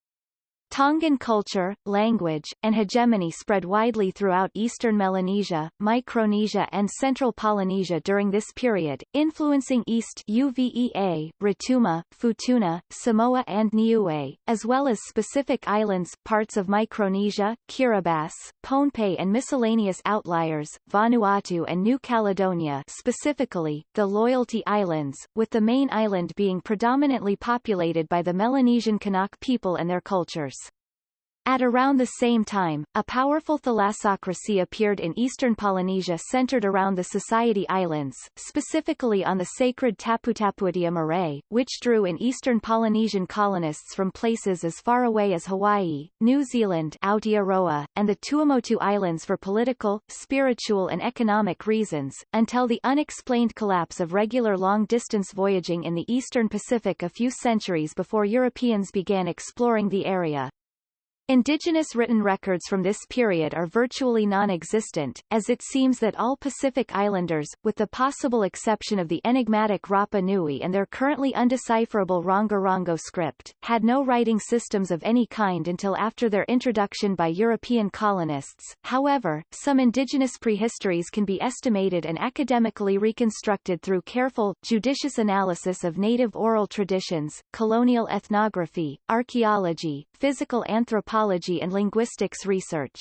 Speaker 1: Tongan culture, language, and hegemony spread widely throughout eastern Melanesia, Micronesia and central Polynesia during this period, influencing East Uvea, Rotuma, Futuna, Samoa and Niue, as well as specific islands, parts of Micronesia, Kiribati, Pohnpei and miscellaneous outliers, Vanuatu and New Caledonia specifically, the Loyalty Islands, with the main island being predominantly populated by the Melanesian Kanak people and their cultures. At around the same time, a powerful thalassocracy appeared in eastern Polynesia centered around the Society Islands, specifically on the sacred Taputapuatea marae, which drew in eastern Polynesian colonists from places as far away as Hawaii, New Zealand Aotearoa, and the Tuamotu Islands for political, spiritual and economic reasons, until the unexplained collapse of regular long-distance voyaging in the eastern Pacific a few centuries before Europeans began exploring the area. Indigenous written records from this period are virtually non-existent, as it seems that all Pacific Islanders, with the possible exception of the enigmatic Rapa Nui and their currently undecipherable Rongorongo script, had no writing systems of any kind until after their introduction by European colonists. However, some indigenous prehistories can be estimated and academically reconstructed through careful, judicious analysis of native oral traditions, colonial ethnography, archaeology, physical anthropology and linguistics research.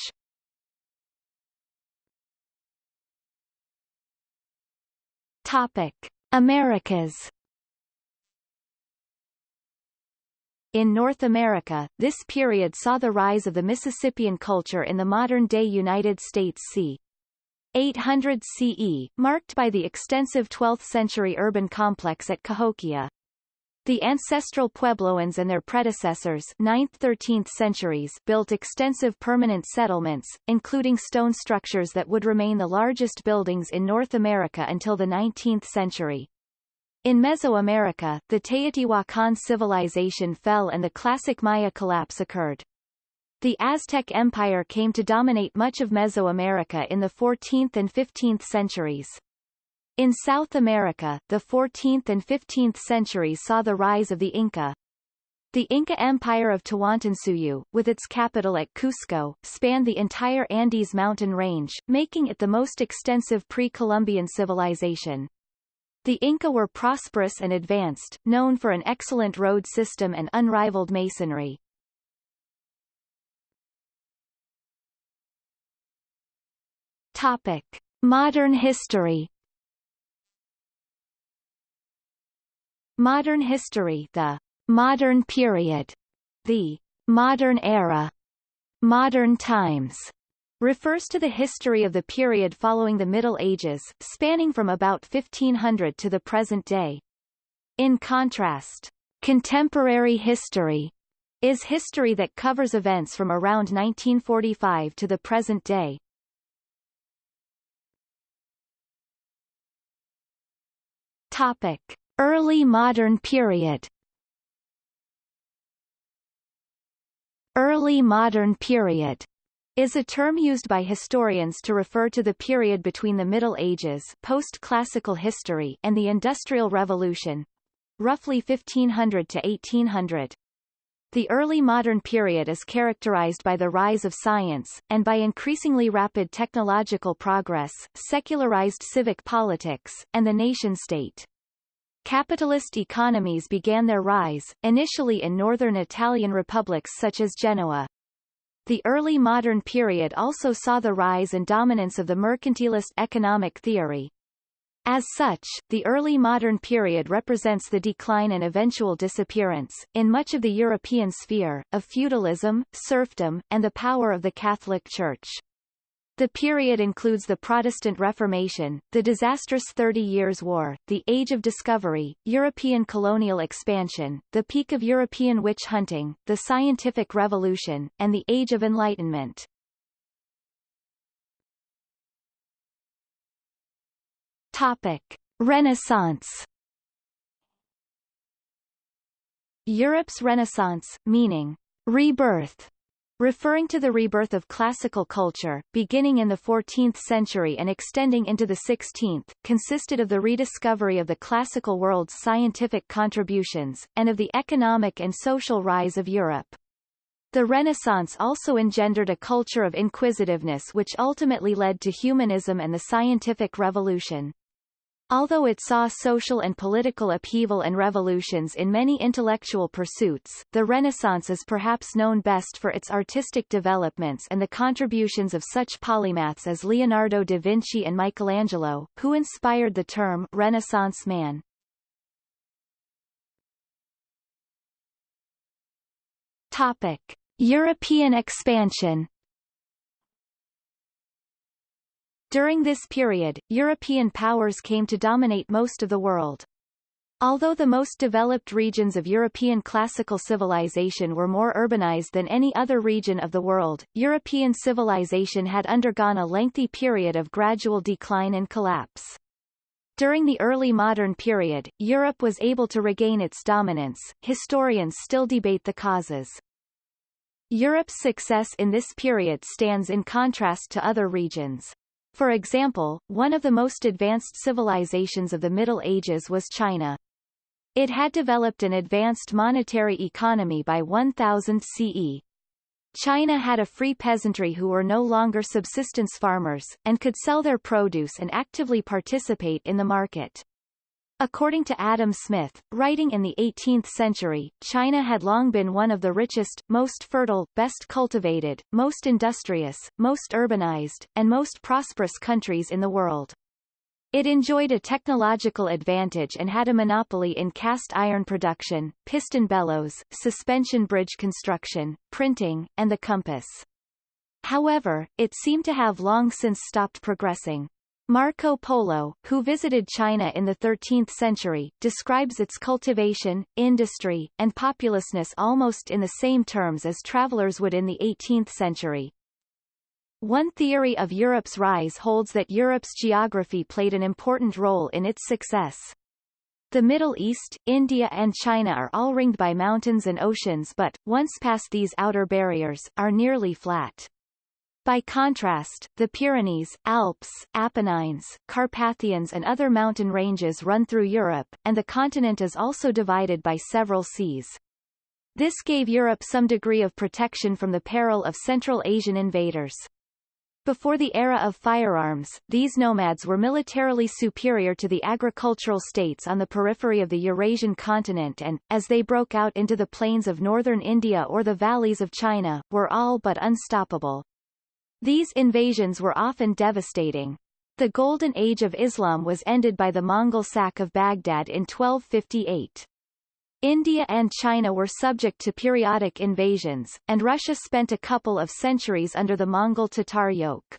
Speaker 1: Topic: Americas. In North America, this period saw the rise of the Mississippian culture in the modern-day United States c. 800 CE, marked by the extensive 12th-century urban complex at Cahokia. The ancestral Puebloans and their predecessors 9th–13th centuries built extensive permanent settlements, including stone structures that would remain the largest buildings in North America until the 19th century. In Mesoamerica, the Teotihuacan civilization fell and the classic Maya collapse occurred. The Aztec Empire came to dominate much of Mesoamerica in the 14th and 15th centuries. In South America, the 14th and 15th centuries saw the rise of the Inca. The Inca Empire of Tawantinsuyu, with its capital at Cusco, spanned the entire Andes mountain range, making it the most extensive pre-Columbian civilization. The Inca were prosperous and advanced, known for an excellent road system and unrivaled masonry. Topic: Modern history. Modern history, the modern period, the modern era, modern times, refers to the history of the period following the Middle Ages, spanning from about 1500 to the present day. In contrast, contemporary history is history that covers events from around 1945 to the present day. Topic: Early modern period. Early modern period is a term used by historians to refer to the period between the Middle Ages post-classical history and the Industrial Revolution, roughly 1500 to 1800. The early modern period is characterized by the rise of science, and by increasingly rapid technological progress, secularized civic politics, and the nation-state. Capitalist economies began their rise, initially in northern Italian republics such as Genoa. The early modern period also saw the rise and dominance of the mercantilist economic theory, as such, the early modern period represents the decline and eventual disappearance, in much of the European sphere, of feudalism, serfdom, and the power of the Catholic Church. The period includes the Protestant Reformation, the disastrous Thirty Years' War, the Age of Discovery, European colonial expansion, the peak of European witch hunting, the Scientific Revolution, and the Age of Enlightenment. Topic: Renaissance. Europe's Renaissance, meaning rebirth, referring to the rebirth of classical culture, beginning in the 14th century and extending into the 16th, consisted of the rediscovery of the classical world's scientific contributions, and of the economic and social rise of Europe. The Renaissance also engendered a culture of inquisitiveness which ultimately led to humanism and the scientific revolution. Although it saw social and political upheaval and revolutions in many intellectual pursuits, the Renaissance is perhaps known best for its artistic developments and the contributions of such polymaths as Leonardo da Vinci and Michelangelo, who inspired the term Renaissance man. Topic. European expansion During this period, European powers came to dominate most of the world. Although the most developed regions of European classical civilization were more urbanized than any other region of the world, European civilization had undergone a lengthy period of gradual decline and collapse. During the early modern period, Europe was able to regain its dominance. Historians still debate the causes. Europe's success in this period stands in contrast to other regions. For example, one of the most advanced civilizations of the Middle Ages was China. It had developed an advanced monetary economy by 1000 CE. China had a free peasantry who were no longer subsistence farmers, and could sell their produce and actively participate in the market. According to Adam Smith, writing in the 18th century, China had long been one of the richest, most fertile, best cultivated, most industrious, most urbanized, and most prosperous countries in the world. It enjoyed a technological advantage and had a monopoly in cast iron production, piston bellows, suspension bridge construction, printing, and the compass. However, it seemed to have long since stopped progressing. Marco Polo, who visited China in the 13th century, describes its cultivation, industry, and populousness almost in the same terms as travelers would in the 18th century. One theory of Europe's rise holds that Europe's geography played an important role in its success. The Middle East, India and China are all ringed by mountains and oceans but, once past these outer barriers, are nearly flat. By contrast, the Pyrenees, Alps, Apennines, Carpathians and other mountain ranges run through Europe, and the continent is also divided by several seas. This gave Europe some degree of protection from the peril of Central Asian invaders. Before the era of firearms, these nomads were militarily superior to the agricultural states on the periphery of the Eurasian continent and, as they broke out into the plains of northern India or the valleys of China, were all but unstoppable. These invasions were often devastating. The Golden Age of Islam was ended by the Mongol sack of Baghdad in 1258. India and China were subject to periodic invasions, and Russia spent a couple of centuries under the Mongol-Tatar yoke.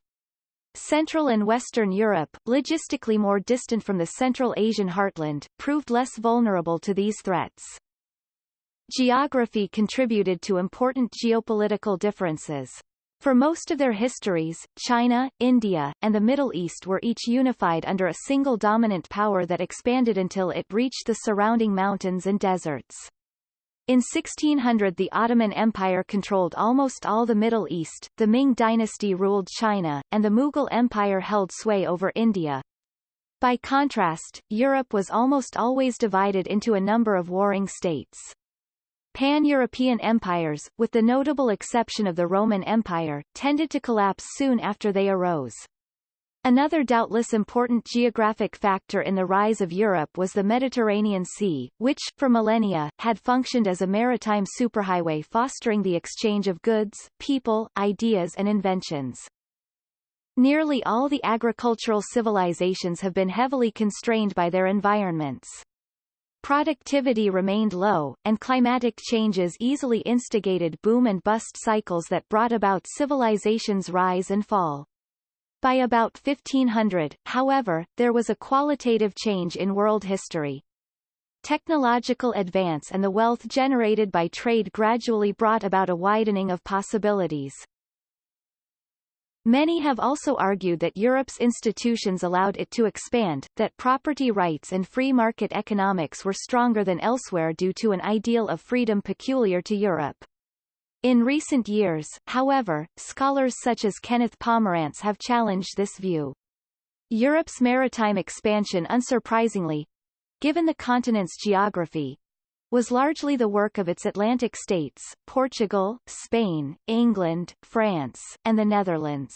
Speaker 1: Central and Western Europe, logistically more distant from the Central Asian heartland, proved less vulnerable to these threats. Geography contributed to important geopolitical differences. For most of their histories, China, India, and the Middle East were each unified under a single dominant power that expanded until it reached the surrounding mountains and deserts. In 1600 the Ottoman Empire controlled almost all the Middle East, the Ming dynasty ruled China, and the Mughal Empire held sway over India. By contrast, Europe was almost always divided into a number of warring states. Pan-European empires, with the notable exception of the Roman Empire, tended to collapse soon after they arose. Another doubtless important geographic factor in the rise of Europe was the Mediterranean Sea, which, for millennia, had functioned as a maritime superhighway fostering the exchange of goods, people, ideas and inventions. Nearly all the agricultural civilizations have been heavily constrained by their environments. Productivity remained low, and climatic changes easily instigated boom and bust cycles that brought about civilization's rise and fall. By about 1500, however, there was a qualitative change in world history. Technological advance and the wealth generated by trade gradually brought about a widening of possibilities. Many have also argued that Europe's institutions allowed it to expand, that property rights and free market economics were stronger than elsewhere due to an ideal of freedom peculiar to Europe. In recent years, however, scholars such as Kenneth Pomerantz have challenged this view. Europe's maritime expansion unsurprisingly, given the continent's geography, was largely the work of its Atlantic states, Portugal, Spain, England, France, and the Netherlands.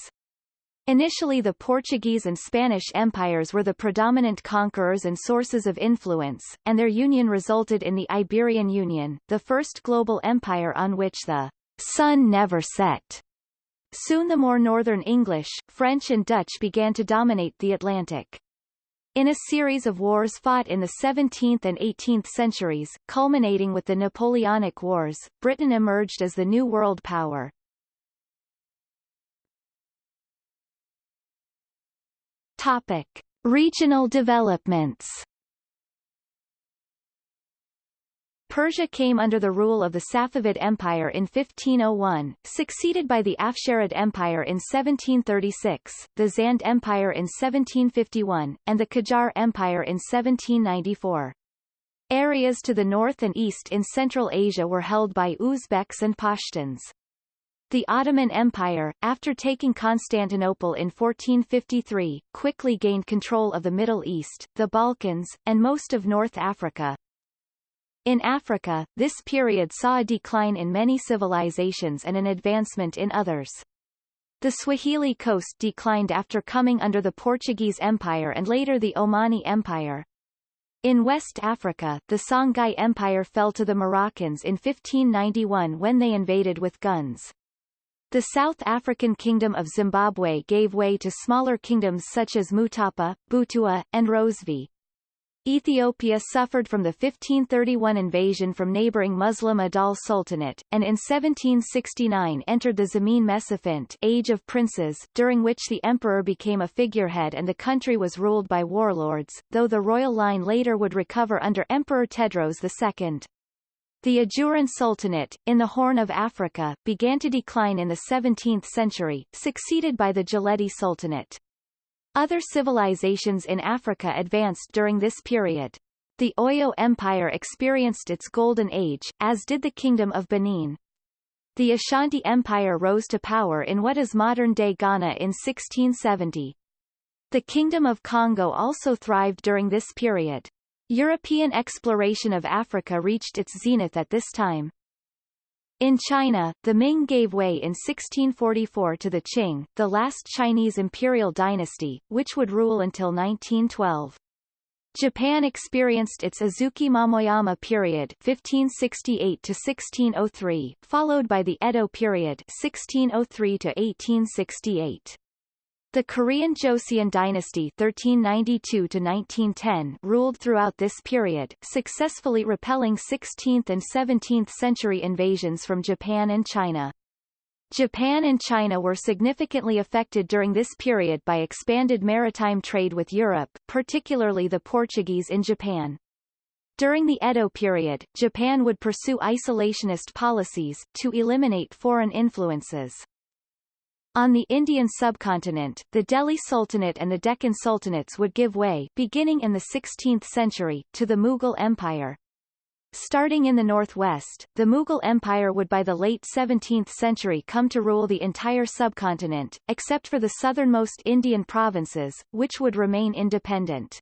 Speaker 1: Initially the Portuguese and Spanish empires were the predominant conquerors and sources of influence, and their union resulted in the Iberian Union, the first global empire on which the sun never set. Soon the more northern English, French and Dutch began to dominate the Atlantic. In a series of wars fought in the 17th and 18th centuries, culminating with the Napoleonic Wars, Britain emerged as the new world power. Topic. Regional developments Persia came under the rule of the Safavid Empire in 1501, succeeded by the Afsharid Empire in 1736, the Zand Empire in 1751, and the Qajar Empire in 1794. Areas to the north and east in Central Asia were held by Uzbeks and Pashtuns. The Ottoman Empire, after taking Constantinople in 1453, quickly gained control of the Middle East, the Balkans, and most of North Africa, in Africa, this period saw a decline in many civilizations and an advancement in others. The Swahili coast declined after coming under the Portuguese Empire and later the Omani Empire. In West Africa, the Songhai Empire fell to the Moroccans in 1591 when they invaded with guns. The South African Kingdom of Zimbabwe gave way to smaller kingdoms such as Mutapa, Butua, and Rozvi. Ethiopia suffered from the 1531 invasion from neighboring Muslim Adal Sultanate, and in 1769 entered the Zemene Mesafint Age of Princes, during which the emperor became a figurehead and the country was ruled by warlords, though the royal line later would recover under Emperor Tewodros II. The Ajuran Sultanate, in the Horn of Africa, began to decline in the 17th century, succeeded by the Geledi Sultanate. Other civilizations in Africa advanced during this period. The Oyo Empire experienced its golden age, as did the Kingdom of Benin. The Ashanti Empire rose to power in what is modern-day Ghana in 1670. The Kingdom of Kongo also thrived during this period. European exploration of Africa reached its zenith at this time. In China, the Ming gave way in 1644 to the Qing, the last Chinese imperial dynasty, which would rule until 1912. Japan experienced its Azuchi Momoyama period 1568 to 1603, followed by the Edo period 1603 to 1868. The Korean Joseon dynasty 1392-1910 ruled throughout this period, successfully repelling 16th and 17th century invasions from Japan and China. Japan and China were significantly affected during this period by expanded maritime trade with Europe, particularly the Portuguese in Japan. During the Edo period, Japan would pursue isolationist policies, to eliminate foreign influences. On the Indian subcontinent, the Delhi Sultanate and the Deccan Sultanates would give way beginning in the 16th century, to the Mughal Empire. Starting in the northwest, the Mughal Empire would by the late 17th century come to rule the entire subcontinent, except for the southernmost Indian provinces, which would remain independent.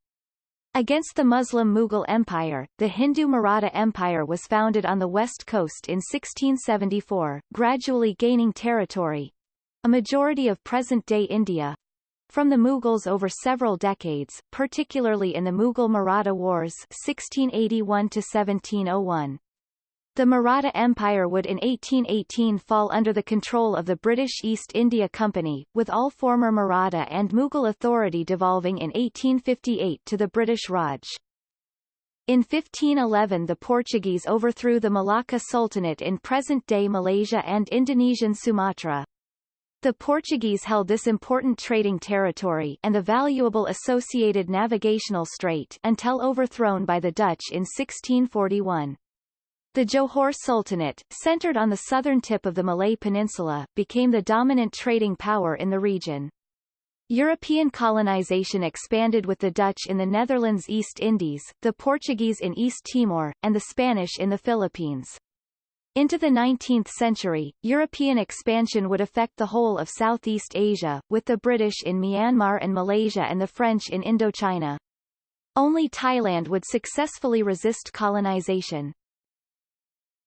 Speaker 1: Against the Muslim Mughal Empire, the Hindu Maratha Empire was founded on the west coast in 1674, gradually gaining territory, a majority of present-day India, from the Mughals over several decades, particularly in the Mughal-Maratha Wars 1681-1701. The Maratha Empire would in 1818 fall under the control of the British East India Company, with all former Maratha and Mughal authority devolving in 1858 to the British Raj. In 1511 the Portuguese overthrew the Malacca Sultanate in present-day Malaysia and Indonesian Sumatra. The Portuguese held this important trading territory and the valuable associated navigational strait until overthrown by the Dutch in 1641. The Johor Sultanate, centered on the southern tip of the Malay Peninsula, became the dominant trading power in the region. European colonization expanded with the Dutch in the Netherlands East Indies, the Portuguese in East Timor, and the Spanish in the Philippines. Into the 19th century, European expansion would affect the whole of Southeast Asia, with the British in Myanmar and Malaysia and the French in Indochina. Only Thailand would successfully resist colonization.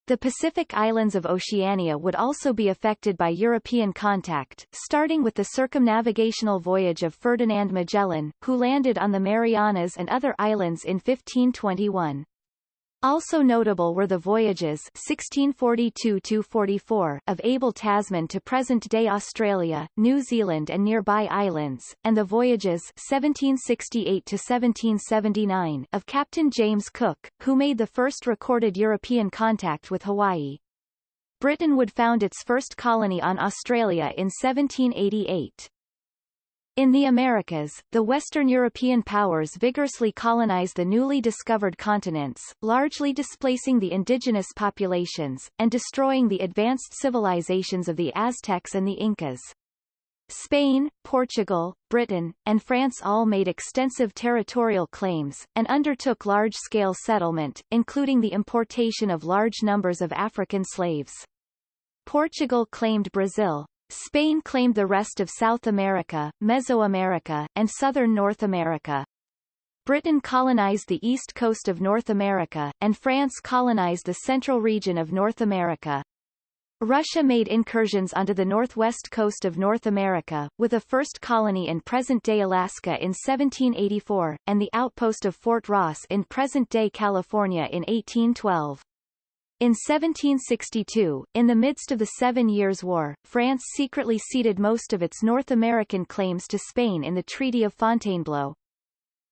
Speaker 1: The Pacific islands of Oceania would also be affected by European contact, starting with the circumnavigational voyage of Ferdinand Magellan, who landed on the Marianas and other islands in 1521. Also notable were the voyages 1642-44 of Abel Tasman to present-day Australia, New Zealand and nearby islands, and the voyages 1768-1779 of Captain James Cook, who made the first recorded European contact with Hawaii. Britain would found its first colony on Australia in 1788. In the Americas, the Western European powers vigorously colonized the newly discovered continents, largely displacing the indigenous populations, and destroying the advanced civilizations of the Aztecs and the Incas. Spain, Portugal, Britain, and France all made extensive territorial claims, and undertook large-scale settlement, including the importation of large numbers of African slaves. Portugal claimed Brazil, Spain claimed the rest of South America, Mesoamerica, and southern North America. Britain colonized the east coast of North America, and France colonized the central region of North America. Russia made incursions onto the northwest coast of North America, with a first colony in present-day Alaska in 1784, and the outpost of Fort Ross in present-day California in 1812. In 1762, in the midst of the Seven Years' War, France secretly ceded most of its North American claims to Spain in the Treaty of Fontainebleau.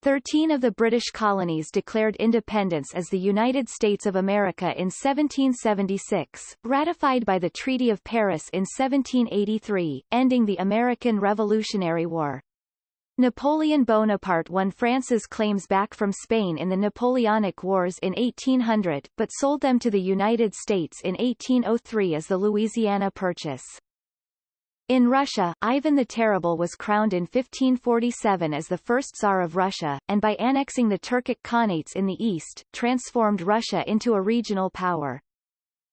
Speaker 1: Thirteen of the British colonies declared independence as the United States of America in 1776, ratified by the Treaty of Paris in 1783, ending the American Revolutionary War. Napoleon Bonaparte won France's claims back from Spain in the Napoleonic Wars in 1800, but sold them to the United States in 1803 as the Louisiana Purchase. In Russia, Ivan the Terrible was crowned in 1547 as the first Tsar of Russia, and by annexing the Turkic Khanates in the east, transformed Russia into a regional power.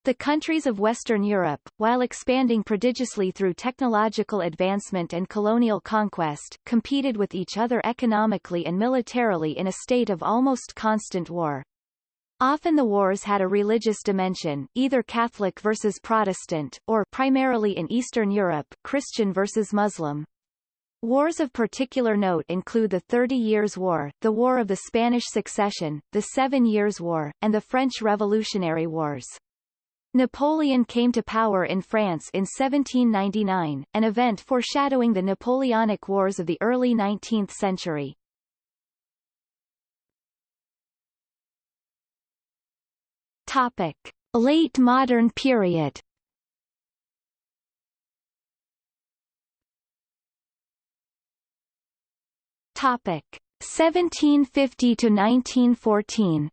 Speaker 1: The countries of Western Europe, while expanding prodigiously through technological advancement and colonial conquest, competed with each other economically and militarily in a state of almost constant war. Often the wars had a religious dimension, either Catholic versus Protestant, or primarily in Eastern Europe, Christian versus Muslim. Wars of particular note include the Thirty Years' War, the War of the Spanish Succession, the Seven Years' War, and the French Revolutionary Wars. Napoleon came to power in France in 1799, an event foreshadowing the Napoleonic Wars of the early 19th century. Topic: Late Modern Period. Topic: 1750 to 1914.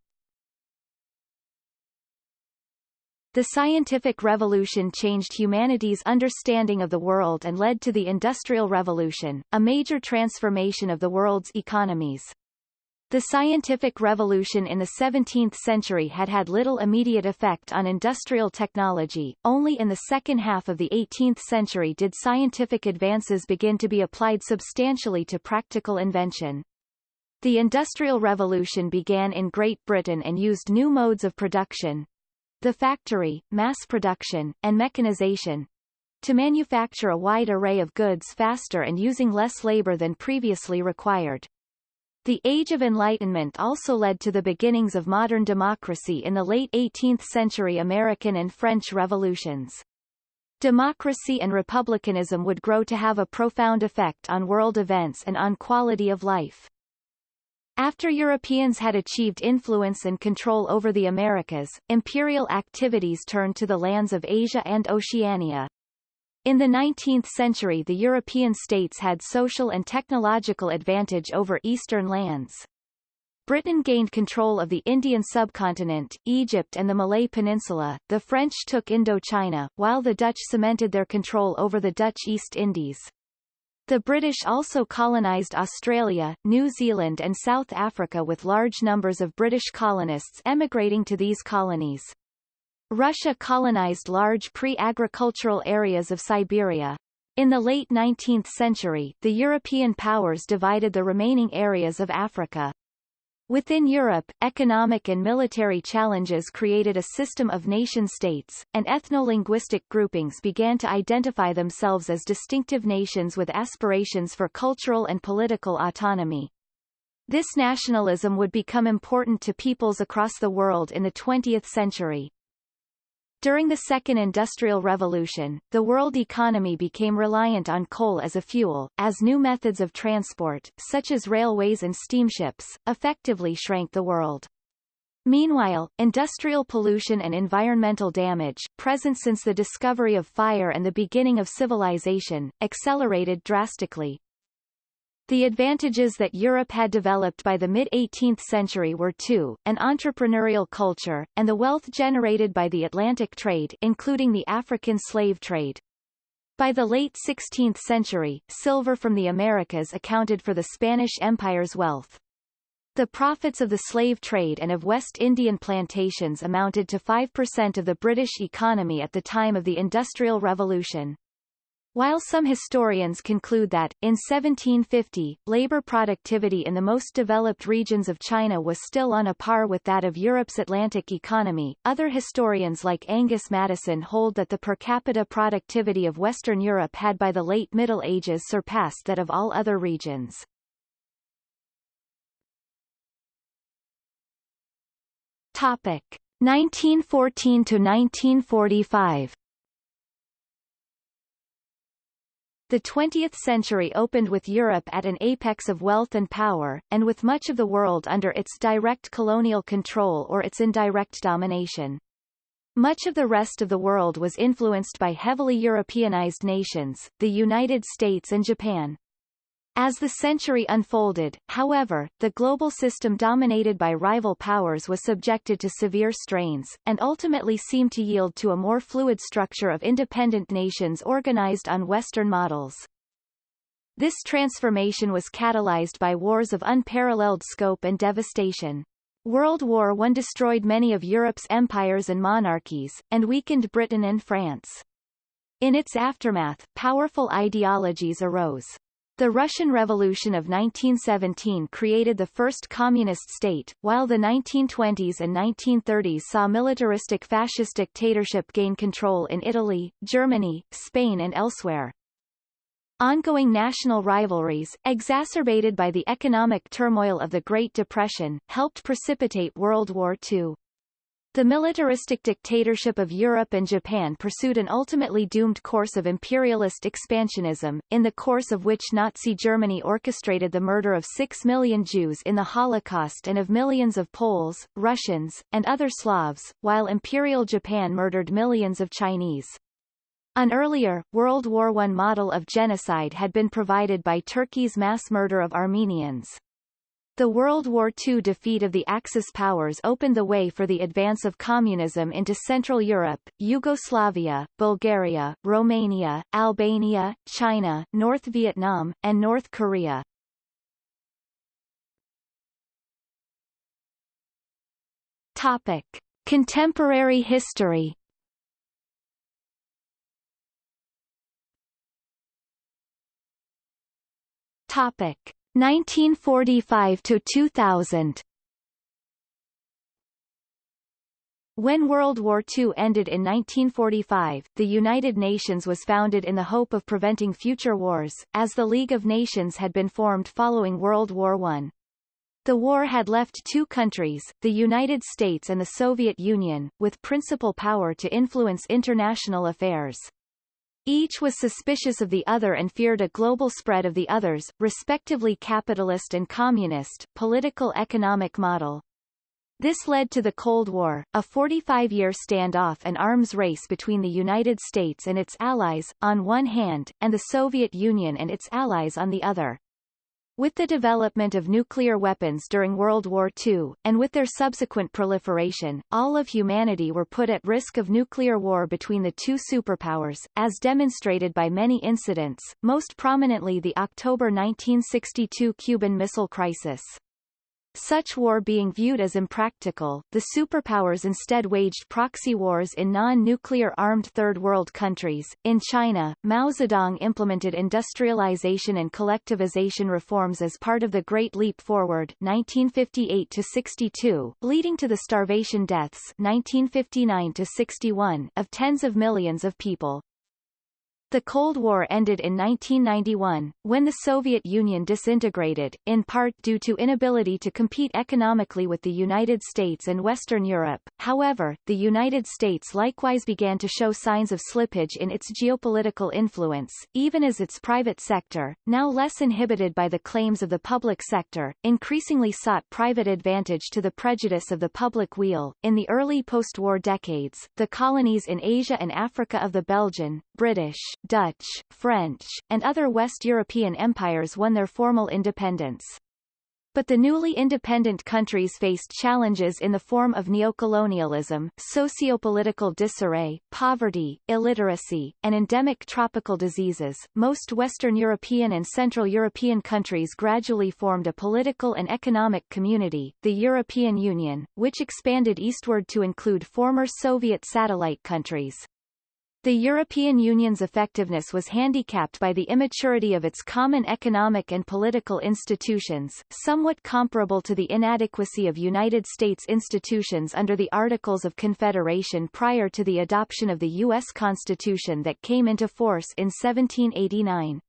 Speaker 1: The scientific revolution changed humanity's understanding of the world and led to the Industrial Revolution, a major transformation of the world's economies. The scientific revolution in the 17th century had had little immediate effect on industrial technology, only in the second half of the 18th century did scientific advances begin to be applied substantially to practical invention. The Industrial Revolution began in Great Britain and used new modes of production the factory, mass production, and mechanization to manufacture a wide array of goods faster and using less labor than previously required. The Age of Enlightenment also led to the beginnings of modern democracy in the late 18th century American and French revolutions. Democracy and republicanism would grow to have a profound effect on world events and on quality of life. After Europeans had achieved influence and control over the Americas, imperial activities turned to the lands of Asia and Oceania. In the 19th century the European states had social and technological advantage over Eastern lands. Britain gained control of the Indian subcontinent, Egypt and the Malay Peninsula, the French took Indochina, while the Dutch cemented their control over the Dutch East Indies. The British also colonised Australia, New Zealand and South Africa with large numbers of British colonists emigrating to these colonies. Russia colonized large pre-agricultural areas of Siberia. In the late 19th century, the European powers divided the remaining areas of Africa. Within Europe, economic and military challenges created a system of nation-states, and ethno-linguistic groupings began to identify themselves as distinctive nations with aspirations for cultural and political autonomy. This nationalism would become important to peoples across the world in the 20th century. During the Second Industrial Revolution, the world economy became reliant on coal as a fuel, as new methods of transport, such as railways and steamships, effectively shrank the world. Meanwhile, industrial pollution and environmental damage, present since the discovery of fire and the beginning of civilization, accelerated drastically, the advantages that Europe had developed by the mid-18th century were two, an entrepreneurial culture, and the wealth generated by the Atlantic trade including the African slave trade. By the late 16th century, silver from the Americas accounted for the Spanish Empire's wealth. The profits of the slave trade and of West Indian plantations amounted to 5% of the British economy at the time of the Industrial Revolution. While some historians conclude that, in 1750, labor productivity in the most developed regions of China was still on a par with that of Europe's Atlantic economy, other historians like Angus Maddison hold that the per capita productivity of Western Europe had by the late Middle Ages surpassed that of all other regions. Topic. 1914 to 1945 The 20th century opened with Europe at an apex of wealth and power, and with much of the world under its direct colonial control or its indirect domination. Much of the rest of the world was influenced by heavily Europeanized nations, the United States and Japan. As the century unfolded, however, the global system dominated by rival powers was subjected to severe strains, and ultimately seemed to yield to a more fluid structure of independent nations organized on Western models. This transformation was catalyzed by wars of unparalleled scope and devastation. World War I destroyed many of Europe's empires and monarchies, and weakened Britain and France. In its aftermath, powerful ideologies arose. The Russian Revolution of 1917 created the first communist state, while the 1920s and 1930s saw militaristic fascist dictatorship gain control in Italy, Germany, Spain and elsewhere. Ongoing national rivalries, exacerbated by the economic turmoil of the Great Depression, helped precipitate World War II. The militaristic dictatorship of Europe and Japan pursued an ultimately doomed course of imperialist expansionism, in the course of which Nazi Germany orchestrated the murder of six million Jews in the Holocaust and of millions of Poles, Russians, and other Slavs, while Imperial Japan murdered millions of Chinese. An earlier, World War I model of genocide had been provided by Turkey's mass murder of Armenians. The World War II defeat of the Axis powers opened the way for the advance of communism into Central Europe, Yugoslavia, Bulgaria, Romania, Albania, China, North Vietnam, and North Korea. Topic. Contemporary history Topic. 1945 to 2000 When World War II ended in 1945, the United Nations was founded in the hope of preventing future wars, as the League of Nations had been formed following World War I. The war had left two countries, the United States and the Soviet Union, with principal power to influence international affairs. Each was suspicious of the other and feared a global spread of the other's, respectively capitalist and communist, political economic model. This led to the Cold War, a 45-year standoff and arms race between the United States and its allies, on one hand, and the Soviet Union and its allies on the other. With the development of nuclear weapons during World War II, and with their subsequent proliferation, all of humanity were put at risk of nuclear war between the two superpowers, as demonstrated by many incidents, most prominently the October 1962 Cuban Missile Crisis. Such war being viewed as impractical, the superpowers instead waged proxy wars in non-nuclear armed Third World countries. In China, Mao Zedong implemented industrialization and collectivization reforms as part of the Great Leap Forward 1958-62, leading to the starvation deaths 1959-61 of tens of millions of people. The Cold War ended in 1991, when the Soviet Union disintegrated, in part due to inability to compete economically with the United States and Western Europe. However, the United States likewise began to show signs of slippage in its geopolitical influence, even as its private sector, now less inhibited by the claims of the public sector, increasingly sought private advantage to the prejudice of the public weal. In the early post-war decades, the colonies in Asia and Africa of the Belgian, British, Dutch, French, and other West European empires won their formal independence. But the newly independent countries faced challenges in the form of neocolonialism, socio-political disarray, poverty, illiteracy, and endemic tropical diseases. Most Western European and Central European countries gradually formed a political and economic community, the European Union, which expanded eastward to include former Soviet satellite countries. The European Union's effectiveness was handicapped by the immaturity of its common economic and political institutions, somewhat comparable to the inadequacy of United States institutions under the Articles of Confederation prior to the adoption of the U.S. Constitution that came into force in 1789.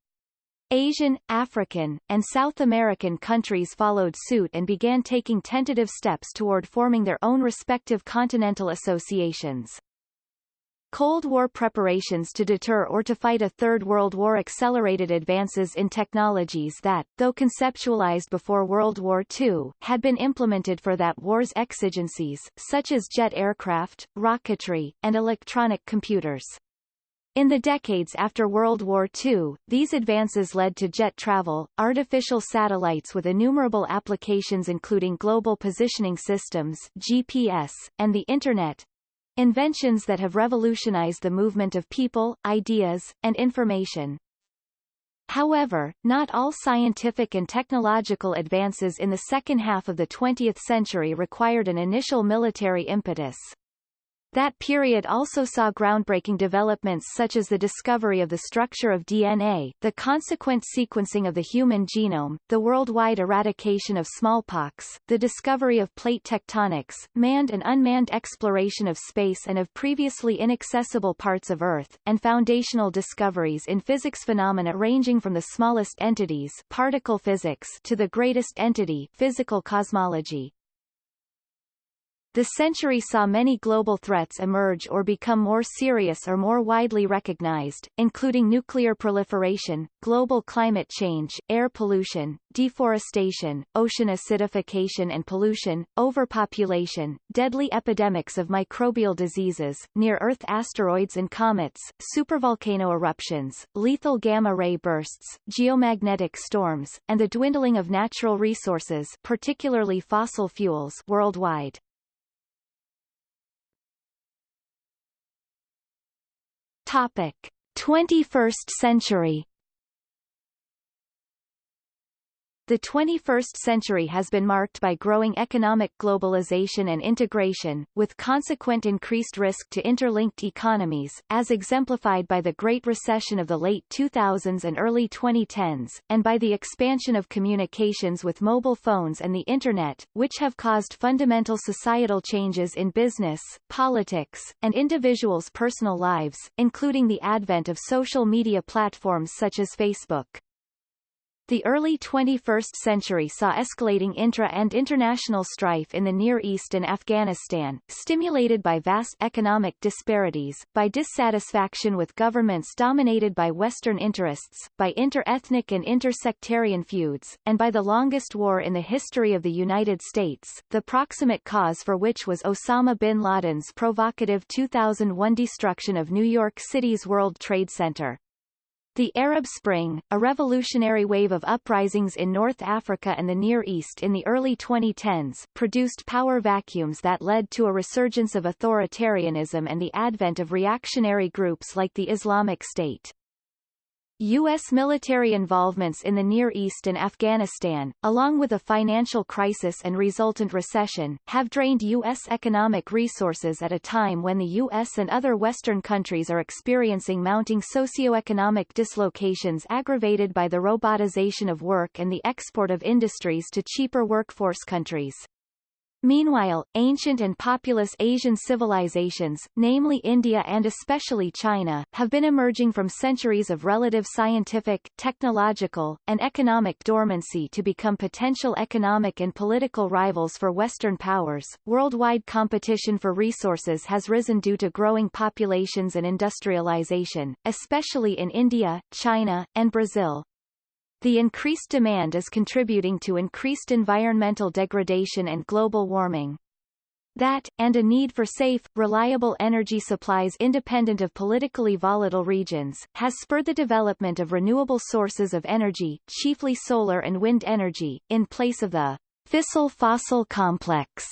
Speaker 1: Asian, African, and South American countries followed suit and began taking tentative steps toward forming their own respective continental associations. Cold War preparations to deter or to fight a Third World War accelerated advances in technologies that, though conceptualized before World War II, had been implemented for that war's exigencies, such as jet aircraft, rocketry, and electronic computers. In the decades after World War II, these advances led to jet travel, artificial satellites with innumerable applications including global positioning systems GPS, and the Internet, inventions that have revolutionized the movement of people, ideas, and information. However, not all scientific and technological advances in the second half of the 20th century required an initial military impetus. That period also saw groundbreaking developments such as the discovery of the structure of DNA, the consequent sequencing of the human genome, the worldwide eradication of smallpox, the discovery of plate tectonics, manned and unmanned exploration of space and of previously inaccessible parts of Earth, and foundational discoveries in physics phenomena ranging from the smallest entities particle physics to the greatest entity physical cosmology. The century saw many global threats emerge or become more serious or more widely recognized, including nuclear proliferation, global climate change, air pollution, deforestation, ocean acidification and pollution, overpopulation, deadly epidemics of microbial diseases, near-Earth asteroids and comets, supervolcano eruptions, lethal gamma-ray bursts, geomagnetic storms, and the dwindling of natural resources particularly fossil fuels worldwide. Topic: 21st century The 21st century has been marked by growing economic globalization and integration, with consequent increased risk to interlinked economies, as exemplified by the Great Recession of the late 2000s and early 2010s, and by the expansion of communications with mobile phones and the Internet, which have caused fundamental societal changes in business, politics, and individuals' personal lives, including the advent of social media platforms such as Facebook. The early 21st century saw escalating intra- and international strife in the Near East and Afghanistan, stimulated by vast economic disparities, by dissatisfaction with governments dominated by Western interests, by inter-ethnic and inter-sectarian feuds, and by the longest war in the history of the United States, the proximate cause for which was Osama bin Laden's provocative 2001 destruction of New York City's World Trade Center. The Arab Spring, a revolutionary wave of uprisings in North Africa and the Near East in the early 2010s, produced power vacuums that led to a resurgence of authoritarianism and the advent of reactionary groups like the Islamic State. U.S. military involvements in the Near East and Afghanistan, along with a financial crisis and resultant recession, have drained U.S. economic resources at a time when the U.S. and other Western countries are experiencing mounting socioeconomic dislocations aggravated by the robotization of work and the export of industries to cheaper workforce countries. Meanwhile, ancient and populous Asian civilizations, namely India and especially China, have been emerging from centuries of relative scientific, technological, and economic dormancy to become potential economic and political rivals for Western powers. Worldwide competition for resources has risen due to growing populations and industrialization, especially in India, China, and Brazil, the increased demand is contributing to increased environmental degradation and global warming. That, and a need for safe, reliable energy supplies independent of politically volatile regions, has spurred the development of renewable sources of energy, chiefly solar and wind energy, in place of the fissile-fossil complex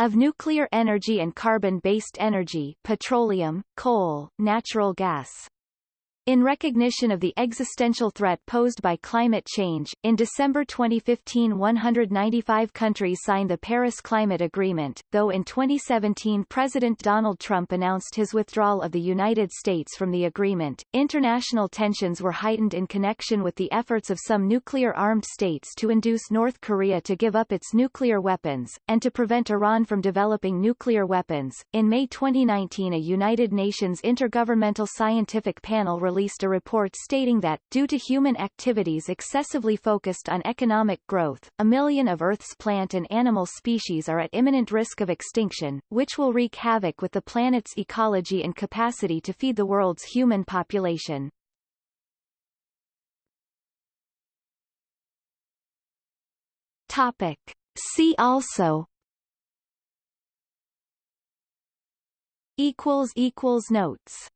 Speaker 1: of nuclear energy and carbon-based energy petroleum, coal, natural gas. In recognition of the existential threat posed by climate change, in December 2015 195 countries signed the Paris Climate Agreement, though in 2017 President Donald Trump announced his withdrawal of the United States from the agreement. International tensions were heightened in connection with the efforts of some nuclear-armed states to induce North Korea to give up its nuclear weapons, and to prevent Iran from developing nuclear weapons. In May 2019 a United Nations Intergovernmental Scientific Panel released released a report stating that, due to human activities excessively focused on economic growth, a million of Earth's plant and animal species are at imminent risk of extinction, which will wreak havoc with the planet's ecology and capacity to feed the world's human population. Topic. See also equals equals notes